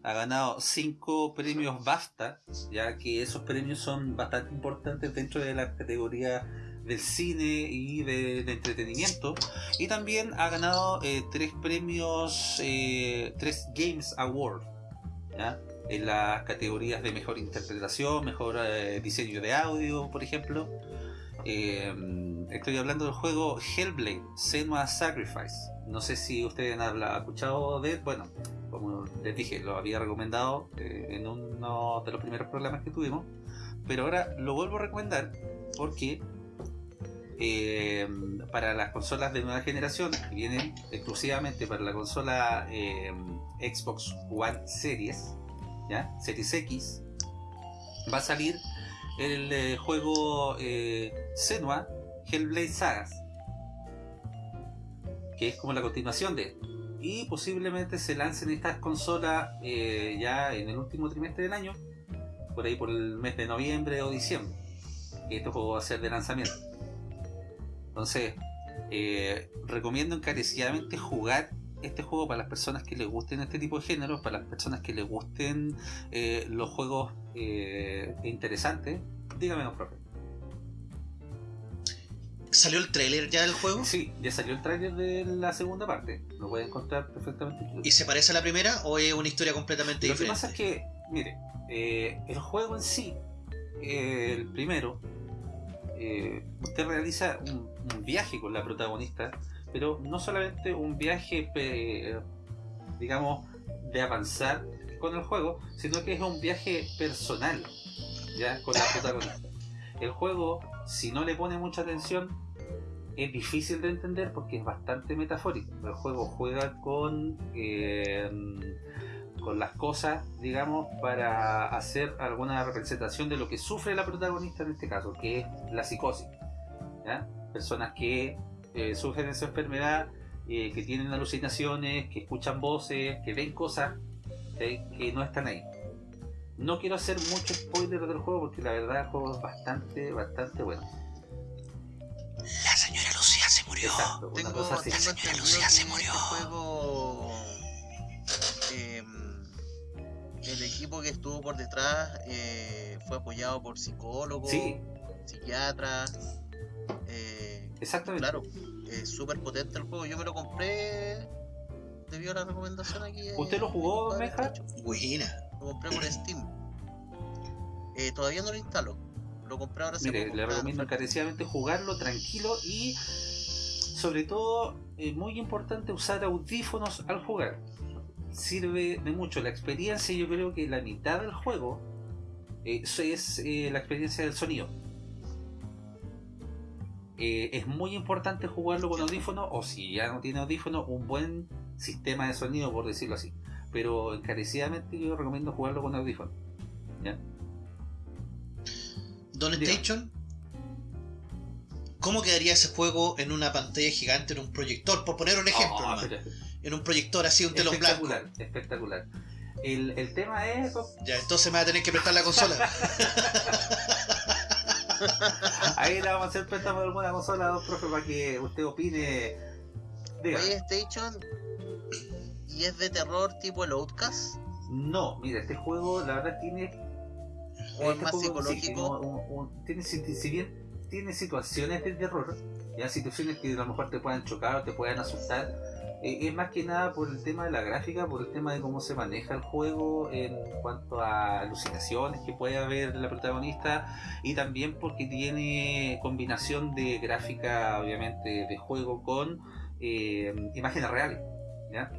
Ha ganado 5 premios BAFTA, ya que esos premios son bastante importantes dentro de la categoría del cine y de, entretenimiento. Y también ha ganado eh, tres premios, eh, tres Games Award, ¿ya? en las categorías de mejor interpretación, mejor eh, diseño de audio, por ejemplo. Eh, estoy hablando del juego Hellblade, Senua Sacrifice. No sé si ustedes han escuchado de él. Bueno, como les dije, lo había recomendado eh, en uno de los primeros programas que tuvimos. Pero ahora lo vuelvo a recomendar porque eh, para las consolas de nueva generación, que vienen exclusivamente para la consola eh, Xbox One Series, ¿ya? Series X, va a salir el juego Senua Hellblade Sagas, que es como la continuación de esto. Y posiblemente se lancen estas consolas eh, ya en el último trimestre del año, por ahí por el mes de noviembre o diciembre, juego va a ser de lanzamiento. Entonces, eh, recomiendo encarecidamente jugar este juego para las personas que les gusten este tipo de géneros, para las personas que les gusten eh, los juegos eh, interesantes. Dígame, profe. ¿Salió el trailer ya del juego? Sí, ya salió el tráiler de la segunda parte. Lo pueden encontrar perfectamente. ¿Y se parece a la primera o es una historia completamente Lo que diferente? pasa es que, mire, eh, el juego en sí, eh, el primero, eh, usted realiza un, un viaje con la protagonista, pero no solamente un viaje, digamos, de avanzar con el juego, sino que es un viaje personal, ya, con la protagonista. El juego, si no le pone mucha atención, es difícil de entender porque es bastante metafórico. El juego juega con eh, con las cosas, digamos, para hacer alguna representación de lo que sufre la protagonista en este caso, que es la psicosis. Personas que eh, sufren esa enfermedad, eh, que tienen alucinaciones, que escuchan voces, que ven cosas que no están ahí. No quiero hacer mucho spoiler del juego porque la verdad el juego es bastante, bastante bueno. La señora Lucía se murió. Exacto, una Tengo, cosa así. La señora Lucía que se murió. este juego em, el equipo que estuvo por detrás eh, fue apoyado por psicólogos, Sí, psiquiatras. eh, exactamente. claro, es súper potente el juego. Yo me lo compré debido a la recomendación aquí. eh, ¿Usted lo jugó, Meja? Buena. Lo compré por Steam. Eh, todavía no lo instalo. Lo compré ahora Mire, le recomiendo encarecidamente jugarlo tranquilo y sobre todo, eh, muy importante, usar audífonos al jugar. Sirve de mucho. La experiencia, yo creo que la mitad del juego Eh, Eso es eh, la experiencia del sonido. Eh, es muy importante jugarlo con audífono o si ya no tiene audífono, un buen sistema de sonido, por decirlo así. Pero encarecidamente yo recomiendo jugarlo con audífono. ¿ya? Don. Station, ¿cómo quedaría ese juego en una pantalla gigante, en un proyector? Por poner un ejemplo, pero- en un proyector así, un telón blanco. espectacular, espectacular. El, el tema es, Ya, entonces me va a tener que prestar la consola. ahí le vamos a hacer préstamo de alguna consola, don profe, para que usted opine. Diga. Oye, Station. ¿Y es de terror tipo el Outcast? No, mira, este juego la verdad tiene ¿O es Este más juego, sí, psicológico? un- tiene, si, si bien tiene situaciones de terror, ya situaciones que a lo mejor te puedan chocar o te puedan asustar, eh, es más que nada por el tema de la gráfica, por el tema de cómo se maneja el juego en cuanto a alucinaciones que puede haber la protagonista y también porque tiene combinación de gráfica, obviamente, de juego con eh, imágenes reales. ¿ya?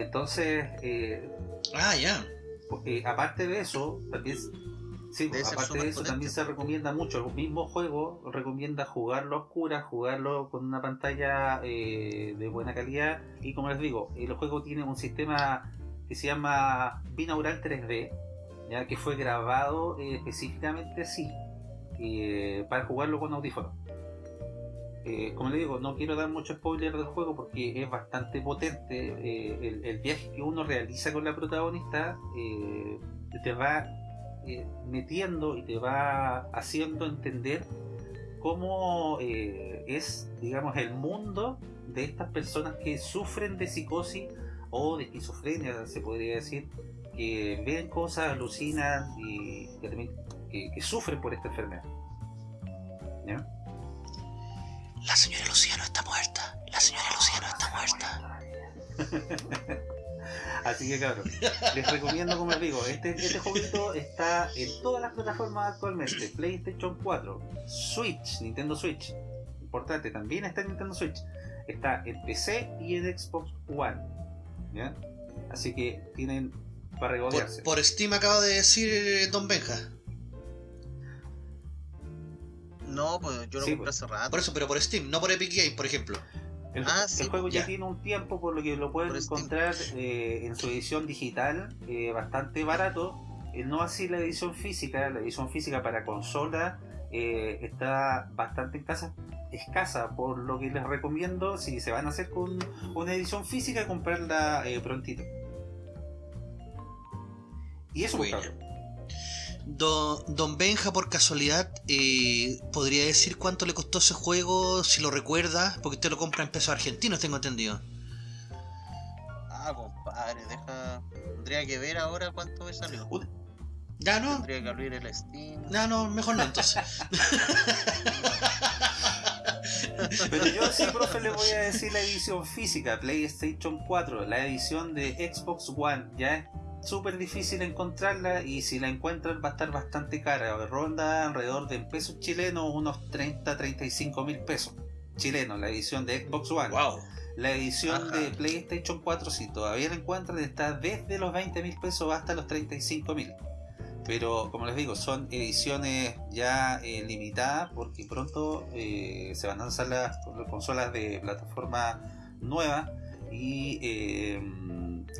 Entonces, eh, ah, ya. porque aparte de eso, también, sí, aparte de eso, también se recomienda mucho. El mismo juego recomienda jugarlo a oscuras, jugarlo con una pantalla eh, de buena calidad. Y como les digo, el juego tiene un sistema que se llama binaural 3D, ya que fue grabado eh, específicamente así, eh, para jugarlo con audífonos. Eh, como le digo, no quiero dar mucho spoiler del juego porque es bastante potente. eh, el, viaje que uno realiza con la protagonista eh, te va metiendo y te va haciendo entender cómo es, digamos, el mundo de estas personas que sufren de psicosis o de esquizofrenia, se podría decir, que ven cosas, alucinan y que sufren por esta enfermedad. ¿Ya? La señora Luciano está muerta. La señora Luciano está muerta. Así que cabrón, les recomiendo, como les digo, este, este jueguito está en todas las plataformas actualmente, PlayStation 4, Switch, Nintendo Switch, importante, también está en Nintendo Switch, está en PC y en Xbox One, ¿ya? Así que tienen para regodearse. Por, por Steam acaba de decir eh, Don Benja. No, pues yo lo Sí, compré hace rato. Por eso, pero por Steam, no por Epic Games, por ejemplo. El, Ah, el sí, juego ya ya. tiene un tiempo, por lo que lo pueden Por encontrar eh, en su edición digital eh, bastante barato. Eh, no así la edición física. La edición física para consola eh, está bastante escasa, escasa, por lo que les recomiendo, si se van a hacer con una edición física, comprarla eh, prontito. Y eso, pues, Bueno. Don, Don Benja, por casualidad, eh, ¿podría decir cuánto le costó ese juego, si lo recuerda? Porque usted lo compra en pesos argentinos, tengo entendido. Ah, compadre, deja. Tendría que ver ahora cuánto me salió. Ya, no. Tendría que abrir el Steam. No, no, mejor no entonces. Pero yo sí, profe, le voy a decir la edición física, PlayStation 4, la edición de Xbox One, ya es súper difícil encontrarla y si la encuentran va a estar bastante cara, ronda alrededor de en pesos chilenos unos 30, 35 mil pesos chilenos, la edición de Xbox One. wow. La edición Ajá. de PlayStation 4, si todavía la encuentran, está desde los 20 mil pesos hasta los 35 mil. Pero como les digo, son ediciones ya eh, limitadas porque pronto eh, se van a lanzar las consolas de plataforma nueva y eh,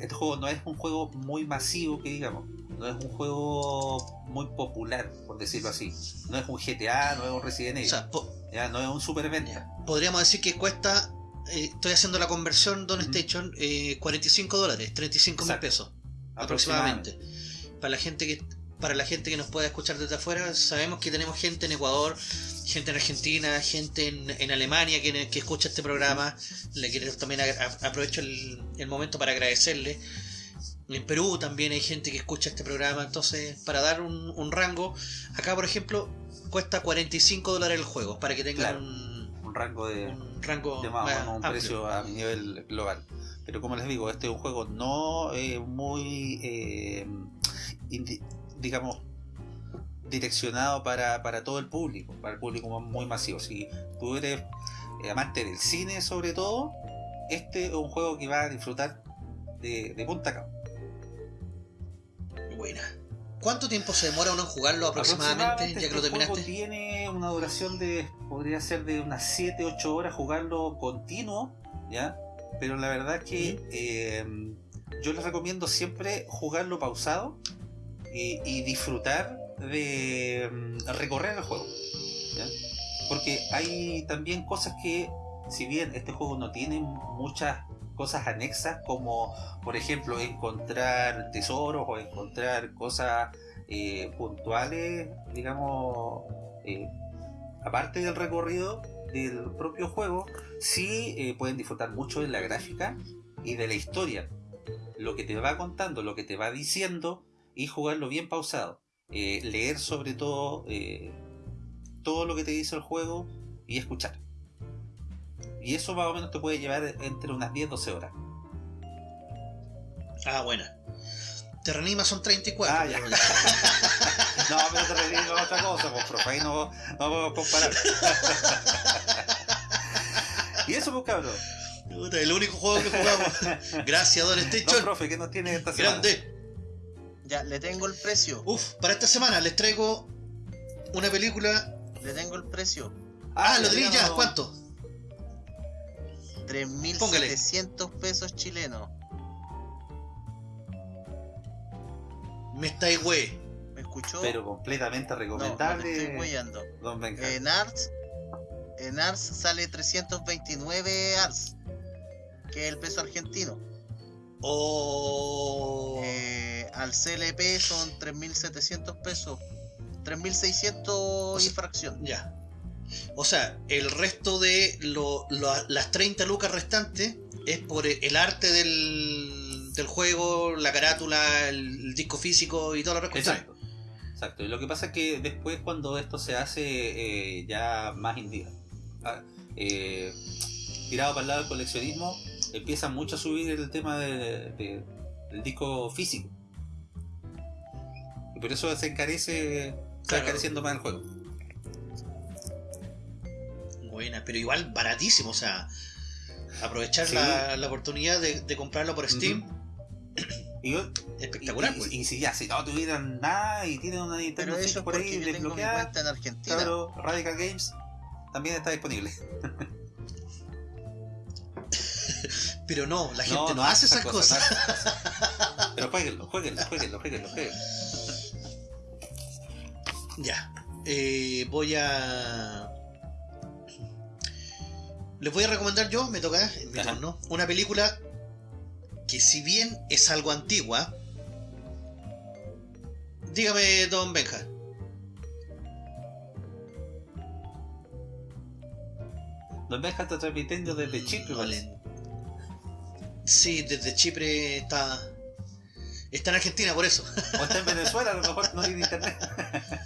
este juego no es un juego muy masivo que digamos, no es un juego muy popular, por decirlo así. No es un GTA, no es un Resident O Evil, sea, po- ya, no es un superventa. podríamos decir que cuesta, eh, estoy haciendo la conversión Don. Station, eh, 45 dólares, 35 mil pesos aproximadamente. Para la gente que para la gente que nos pueda escuchar desde afuera, sabemos que tenemos gente en Ecuador, gente en Argentina, gente en, en Alemania que, que escucha este programa. Le quiero también a- aprovecho el, el momento para agradecerle. En Perú también hay gente que escucha este programa, entonces para dar un, un rango, acá por ejemplo cuesta 45 dólares el juego, para que tengan Claro. un, Un rango de, un rango de más o más menos un amplio. precio a nivel global. Pero como les digo, este es un juego no eh, muy, eh, digamos, direccionado para, para todo el público, para el público muy masivo. Si tú eres eh, amante del cine sobre todo, este es un juego que vas a disfrutar de, de punta a cabo. Buena. ¿Cuánto tiempo se demora uno en jugarlo aproximadamente, ya que lo este terminaste? tiene una duración de, podría ser de unas 7, 8 horas jugarlo continuo, ¿ya? Pero la verdad es que eh, yo les recomiendo siempre jugarlo pausado y, y disfrutar de mm, recorrer el juego. Porque hay también cosas que, si bien este juego no tiene muchas cosas anexas como por ejemplo encontrar tesoros o encontrar cosas eh, puntuales digamos eh, aparte del recorrido del propio juego sí eh, pueden disfrutar mucho de la gráfica y de la historia lo que te va contando lo que te va diciendo y jugarlo bien pausado Eh, leer sobre todo eh, todo lo que te dice el juego y escuchar y eso más o menos te puede llevar entre unas 10-12 horas. Ah, buena. Te reanima son 34. Ah, ya. No, pero te refiero a otra cosa, pues, profe, ahí no, no podemos comparar. y eso, pues, cabrón. El único juego que jugamos. Gracias, Don No, Station. profe, ¿qué nos tiene esta semana? Grande. Ya, le tengo el precio. Uf, para esta semana les traigo una película. Le tengo el precio. Ah, lo tenéis ya. ¿Cuánto? 3.700 pesos chilenos. Me estáis wey. ¿Me escuchó? Pero completamente no, no recomendable. estoy Benja. En Ars, en Ars sale 329 Ars, que es el peso argentino. Oh. Eh, al CLP son 3.700 pesos. 3.600 sea- infracción. Ya. O sea, el resto de lo- lo- las 30 lucas restantes es por el arte del, del juego, la carátula, el, el disco físico y toda la cuestión. Exacto. Exacto. Y lo que pasa es que después cuando esto se hace eh, ya más indi- ah, eh, tirado para el lado del coleccionismo, empieza mucho a subir el tema de- de- del disco físico. Por eso se encarece, se va Claro. encareciendo más el juego. Buena, pero igual baratísimo, o sea, aprovechar Sí. la, la oportunidad de, de comprarlo por Steam, Y, yo- espectacular, y- pues. y- y si ya, si no tuvieran nada y tienen una Nintendo Pero eso por ahí desbloqueada, en Argentina. claro, Radical Games también está disponible. Pero no, la gente no, no hace esas cosas. no hace esas cosas. Pero jueguenlo, jueguenlo, jueguenlo, jueguenlo, jueguenlo. Ya. Eh, voy a. Les voy a recomendar yo, me toca, en mi turno, una película que si bien es algo antigua, dígame, don Benja. Don Benja está transmitiendo desde Chipre, No parece. le- Sí, desde Chipre está. Está en Argentina por eso. O está en Venezuela, a lo mejor no tiene internet.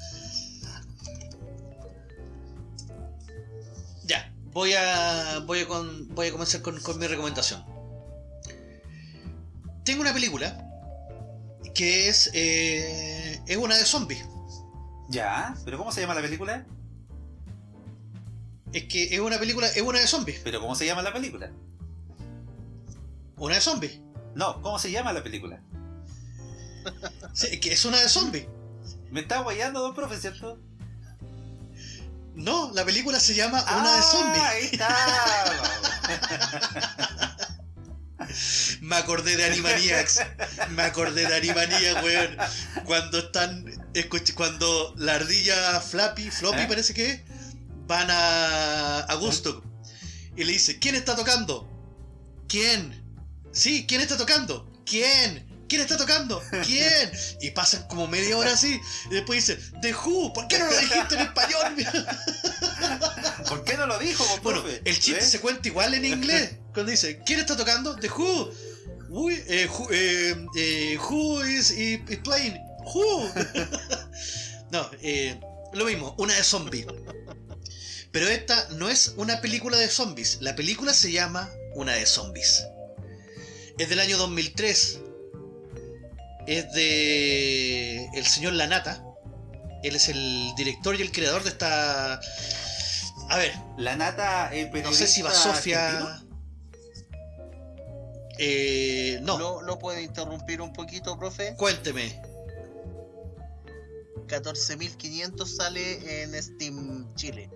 voy a, voy a, con- voy a comenzar con, con mi recomendación. Tengo una película que es, eh, es una de zombies. Ya, pero ¿cómo se llama la película? Es que es una película, es una de zombies. Pero ¿cómo se llama la película? Una de zombies. No, ¿cómo se llama la película? Sí, es que es una de zombies. Me está guayando, don profe, ¿cierto? No, la película se llama Una de Ah, zombies. Ahí está. Me acordé de Animaniacs. Me acordé de Animaniacs, weón. Cuando están. cuando la ardilla Flappy, Floppy ¿Eh? parece que van a, a Gusto. Y le dice: ¿Quién está tocando? ¿Quién? Sí, ¿quién está tocando? ¿Quién? ¿Quién está tocando? ¿Quién? Y pasan como media hora así. Y después dice: The Who, ¿por qué no lo dijiste en español? ¿Por qué no lo dijo, Bueno, profe? el chiste ¿Eh? se cuenta igual en inglés. Cuando dice, ¿quién está tocando? The Who. Eh, who, eh, eh, who is, is playing? Who. no, eh, lo mismo, una de zombies. Pero esta no es una película de zombies. La película se llama Una de zombies. Es del año 2003. Es de el señor Lanata. Él es el director y el creador de esta... A ver, La nata, el no sé si va periodista Sofía. Eh, no, ¿Lo, lo puede interrumpir un poquito, profe? cuénteme. 14.500 sale en Steam Chile.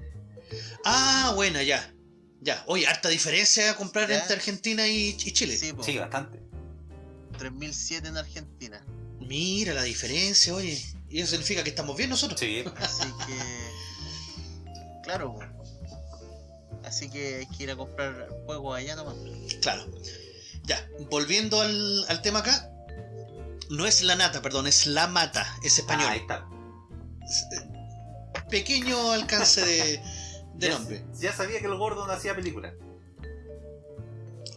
Ah, bueno, ya. Ya. Oye, harta diferencia a comprar Ya. entre Argentina y, y Chile. Sí, Sí, bastante. 3.007 en Argentina. Mira la diferencia, oye. Y eso significa que estamos bien nosotros. Sí. Así que. Claro. Así que hay que ir a comprar juegos allá nomás. Claro. Ya, volviendo al, al tema acá. No es la nata, perdón, es la mata, es español. Ah, ahí está. Pequeño alcance de, de Ya- nombre. Ya sabía que el gordo no hacía película.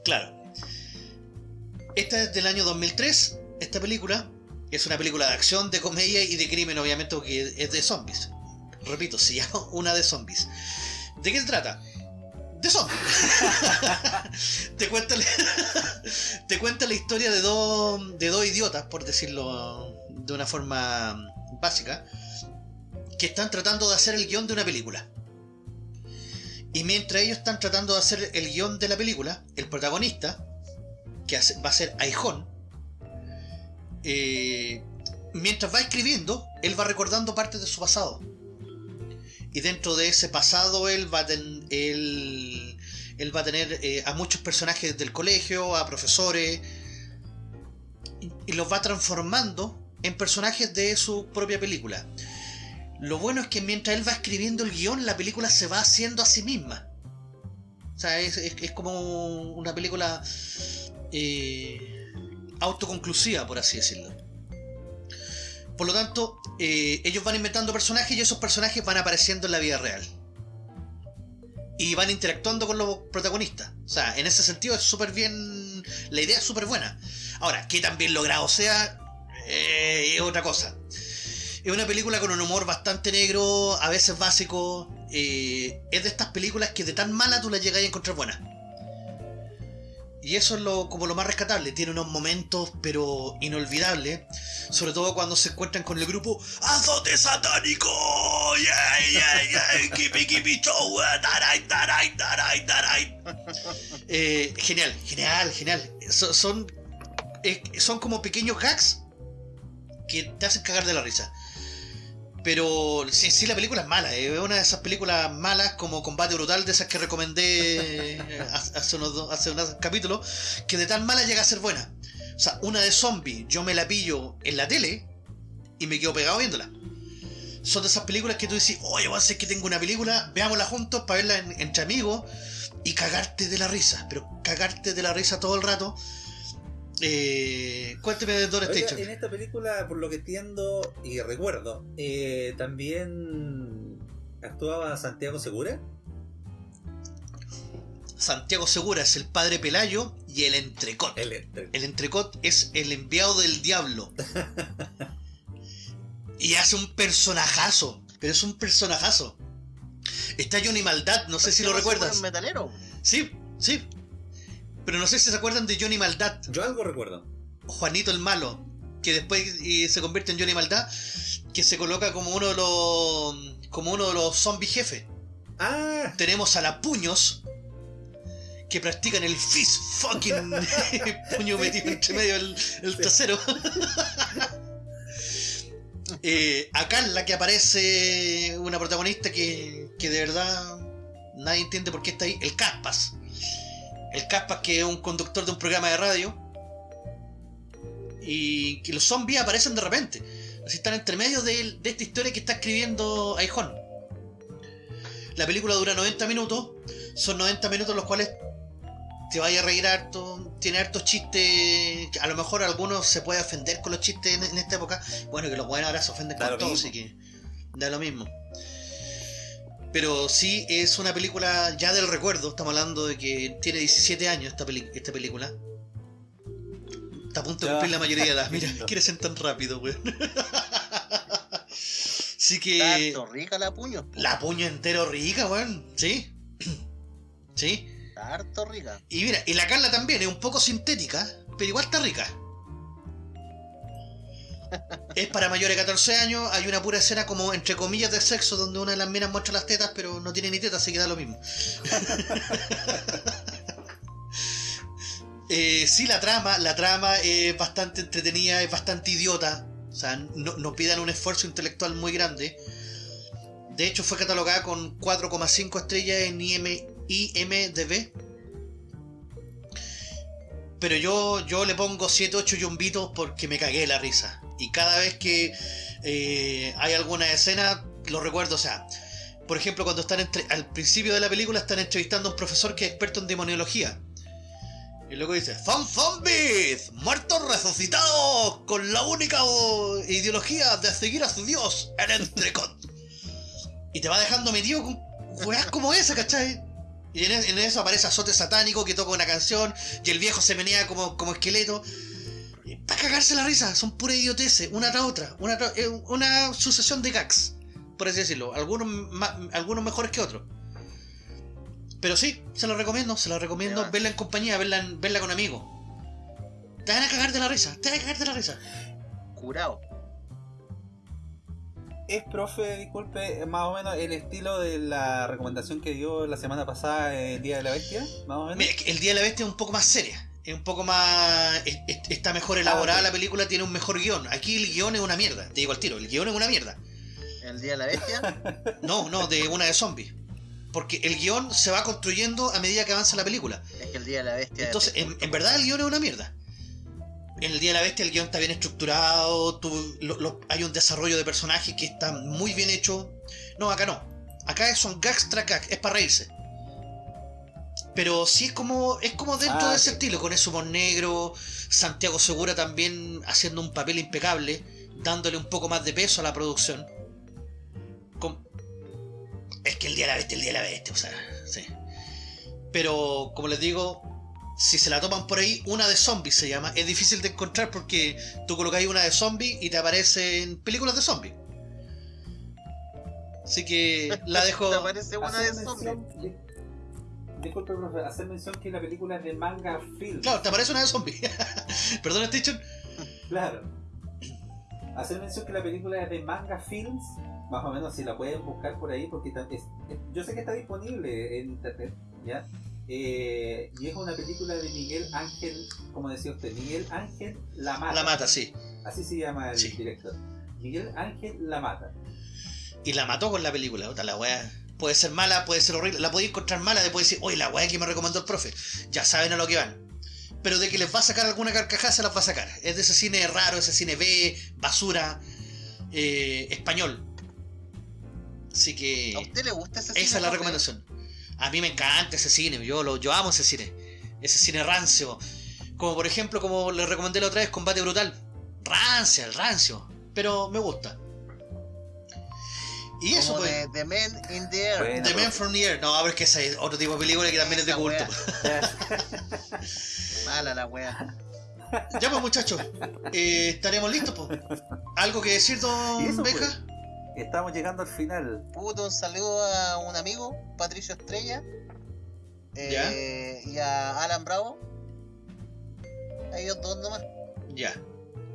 Claro. Esta es del año 2003. Esta película es una película de acción, de comedia y de crimen, obviamente, porque es de zombies. Repito, se llama una de zombies. ¿De qué se trata? De zombies. te, cuenta te cuenta la historia de dos, de dos idiotas, por decirlo de una forma básica, que están tratando de hacer el guion de una película. Y mientras ellos están tratando de hacer el guion de la película, el protagonista, que va a ser Aijón, eh, mientras va escribiendo, él va recordando partes de su pasado. Y dentro de ese pasado él va a, ten- él, va a tener eh, a muchos personajes del colegio, a profesores, y, los va transformando en personajes de su propia película. Lo bueno es que mientras él va escribiendo el guion, la película se va haciendo a sí misma. O sea, es como una película eh, autoconclusiva, por así decirlo. Por lo tanto, eh, ellos van inventando personajes y esos personajes van apareciendo en la vida real. Y van interactuando con los protagonistas. O sea, en ese sentido es súper bien. La idea es súper buena. Ahora, que tan bien logrado sea, eh, es otra cosa. Es una película con un humor bastante negro, a veces básico. es de estas películas que de tan mala tú la llegas a encontrar buena. Y eso es lo, como lo más rescatable. Tiene unos momentos, pero inolvidables. Sobre todo cuando se encuentran con el grupo ¡Azote satánico! ¡Yeah, yeah, yeah! ¡Kipi, kipi, show! eh, taray, taray, taray, taray! Eh, genial, genial, genial. So- son, eh, son como pequeños gags que te hacen cagar de la risa. Pero sí, sí, la película es mala. eh, Es una de esas películas malas como Combate Brutal, de esas que recomendé eh, hace unos, hace unos capítulos, que de tan mala llega a ser buena. O sea, una de zombie, yo me la pillo en la tele y me quedo pegado viéndola. Son de esas películas que tú dices, oye, voy a hacer que tengo una película, veámosla juntos para verla en- entre amigos y cagarte de la risa. Pero cagarte de la risa todo el rato. Eh, cuénteme de Dora Oiga, en esta película, por lo que entiendo y recuerdo, eh, también actuaba Santiago Segura. Santiago Segura es el padre Pelayo y el entrecot. El entre- El entrecot es el enviado del diablo. y hace un personajazo. Pero es un personajazo. Está Johnny Maldad, no sé si lo ¿Por qué no se recuerdas. metalero? Sí, sí. Pero no sé si se acuerdan de Johnny Maldad, Yo algo recuerdo. Juanito el Malo, que después eh, se convierte en Johnny Maldad, que se coloca como uno de los como uno de los zombies jefes. Ah, Tenemos a la Puños, que practican el fist fucking puño metido entre medio del el trasero. Eh, a Carla, que aparece una protagonista que, que de verdad nadie entiende por qué está ahí. El Caspas. El Caspas, que es un conductor de un programa de radio. Y que los zombies aparecen de repente. Así están entre medio de, de esta historia que está escribiendo Aijón. La película dura 90 minutos. Son 90 minutos los cuales te vaya a reír harto. Tiene hartos chistes. A lo mejor algunos se puede ofender con los chistes en, en esta época. Bueno, que los buenos ahora se ofenden Da con todo, mismo. así que da lo mismo. Pero sí es una película ya del recuerdo. Estamos hablando de que tiene 17 años esta, peli- esta película. Está a punto de cumplir la mayoría de edad. Mira, quiere ser tan rápido, weón. Así que. Tanto rica la puño. La puño entero rica, weón. Sí. Sí. Harto rica. Y mira, y la Carla también es un poco sintética, pero igual está rica. Es para mayores de 14 años, hay una pura escena como entre comillas de sexo donde una de las minas muestra las tetas, pero no tiene ni tetas, así que da lo mismo. Eh, sí, la trama, la trama es bastante entretenida, es bastante idiota. O sea, no, no pidan un esfuerzo intelectual muy grande. De hecho, fue catalogada con 4,5 estrellas en IM, IMDB. Pero yo, yo le pongo 7, 8 yumbitos porque me cagué la risa. Y cada vez que eh, hay alguna escena, lo recuerdo. O sea, por ejemplo, cuando están entre, al principio de la película están entrevistando a un profesor que es experto en demoniología. Y luego dice, ¡Fan Zombies! ¡Muertos resucitados! Con la única ideología de seguir a su dios, el entrecot. y te va dejando metido con weas como esa, ¿cachai? Y en, en eso aparece Azote Satánico que toca una canción y el viejo se menea como, como esqueleto. Para cagarse la risa, son pura idioteces, una tras otra, una, tras- eh, una sucesión de gags, por así decirlo, algunos, algunos mejores que otros. Pero sí, se lo recomiendo, se lo recomiendo, verla en compañía, verla, en- verla con amigos. Te van a cagar de la risa, te van a cagar de la risa. Curado. Es, profe, disculpe, más o menos el estilo de la recomendación que dio la semana pasada, el Día de la Bestia, más o menos. Mira, el Día de la Bestia es un poco más seria. Es un poco más. es- es- Está mejor elaborada ok. la película, tiene un mejor guion. Aquí el guion es una mierda. Te digo al tiro, el guion es una mierda. El día de la bestia. No, no, de una de zombies. Porque el guion se va construyendo a medida que avanza la película. es que el día de la bestia. Entonces, en, en verdad el guion es una mierda. En el Día de la Bestia el guion está bien estructurado, tú- lo- lo- hay un desarrollo de personajes que está muy bien hecho. No, acá no. Acá son gags tras gags, es para reírse. Pero sí es como, es como dentro Ah, de ese ok. estilo, con ese humor negro, Santiago Segura también haciendo un papel impecable, dándole un poco más de peso a la producción. Con- Es que el Día de la Bestia, el Día de la Bestia, o sea, sí. Pero, como les digo, si se la toman por ahí, una de zombies se llama. Es difícil de encontrar porque tú colocas una de zombies y te aparecen películas de zombies. Así que la dejo. ¿Te parece una de zombies? Disculpe, profe, hacer mención que la película es de manga film. Claro, te aparece una de zombies. Perdón, Station. Claro. Hacer mención que la película es de Manga Films, más o menos si la pueden buscar por ahí, porque es- es- yo sé que está disponible en internet, ¿ya? Eh, y es una película de Miguel Ángel, como decía usted, Miguel Ángel La Mata. La mata, sí. Así se llama el Sí. director. Miguel Ángel La Mata. Y la mató con la película. Puta, la wea puede ser mala, puede ser horrible. La podéis encontrar mala, después decir, oye, la wea que me recomendó el profe. Ya saben a lo que van. Pero de que les va a sacar alguna carcajada, se las va a sacar. Es de ese cine raro, ese cine B, basura, eh, español. Así que. ¿A usted le gusta ese Esa cine, es la recomendación. A mí me encanta ese cine, yo, lo, yo amo ese cine. Ese cine rancio. Como por ejemplo, como le recomendé la otra vez, Combate Brutal. Rancia, el rancio. Pero me gusta. Y eso, Como pues. de The Men in the Air. Bueno. The Man from the Air. No, pero es que ese es otro tipo de película que también es de culto. Mala la wea. ya pues muchachos, eh, estaremos listos, pues. ¿Algo que decir, don eso, Beja? pues. Estamos llegando al final. Puto, un saludo a un amigo, Patricio Estrella. eh, y a Alan Bravo. A ellos dos nomás. Ya.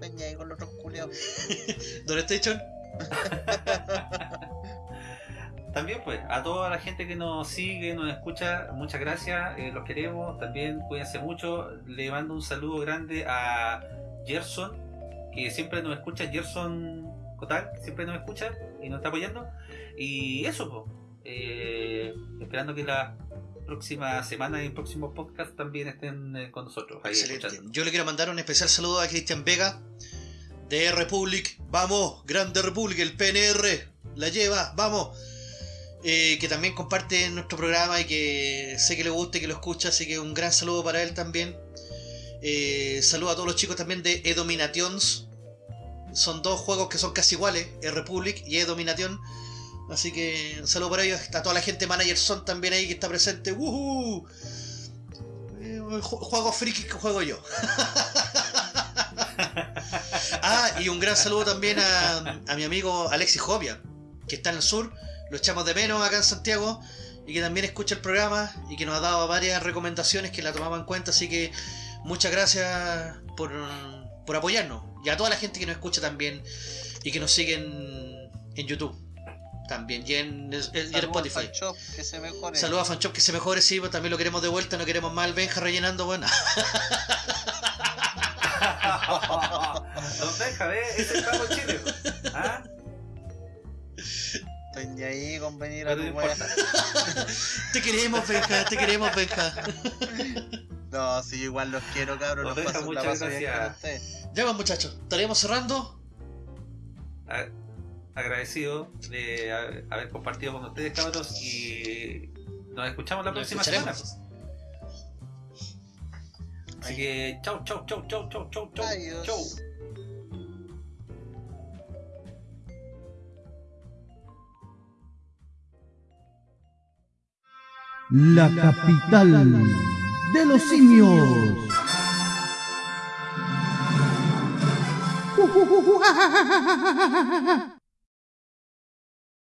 Ven ahí con los otros culiados. Don Station, También pues, a toda la gente que nos sigue, nos escucha, muchas gracias, eh, los queremos, también cuídense mucho, le mando un saludo grande a Gerson, que siempre nos escucha, Gerson Cotal, siempre nos escucha y nos está apoyando, y eso pues, eh, esperando que la próxima semana y el próximo podcast también estén eh, con nosotros. ahí Excelente. escuchando. Yo le quiero mandar un especial saludo a Cristian Vega de Republic. Vamos, Grande Republic, el PNR. La lleva, vamos. Eh, que también comparte nuestro programa y que sé que le gusta y que lo escucha, así que un gran saludo para él también. Eh, saludo a todos los chicos también de E-Dominations. Son dos juegos que son casi iguales, E-Republic y E-Domination. Así que un saludo para ellos. Está toda la gente Manager Son también ahí que está presente. ¡Woohoo! Eh, ju- Juegos frikis que juego yo. ah, y un gran saludo también a, a mi amigo Alexis Jovia, que está en el sur. Lo echamos de menos acá en Santiago. Y que también escucha el programa y que nos ha dado varias recomendaciones que la tomamos en cuenta. Así que muchas gracias por, por apoyarnos. Y a toda la gente que nos escucha también y que nos siguen en YouTube. También y en, en- y en Saludos al Spotify. Fanshop, que se mejore. Saludos a Fanshop que se mejore, sí, pues también lo queremos de vuelta, no queremos más Benja rellenando, bueno. Don Benja, ¿ves? Ese es el pago Chile. ¿Ah? Estoy ni ahí con venir a tu no wea. Te queremos, Benja, te queremos, Benja. No, sí, igual los quiero, cabros. Nos Los deja, paso, la muchas paso bien con gracias. ustedes. Ya, pues, muchachos, estaremos cerrando. A- agradecido de haber haber compartido con ustedes, cabros, y nos escuchamos la Nos próxima semana. Así que chau, chau, chau, chau, chau, chau, chau, Adiós. chau. La capital de los simios.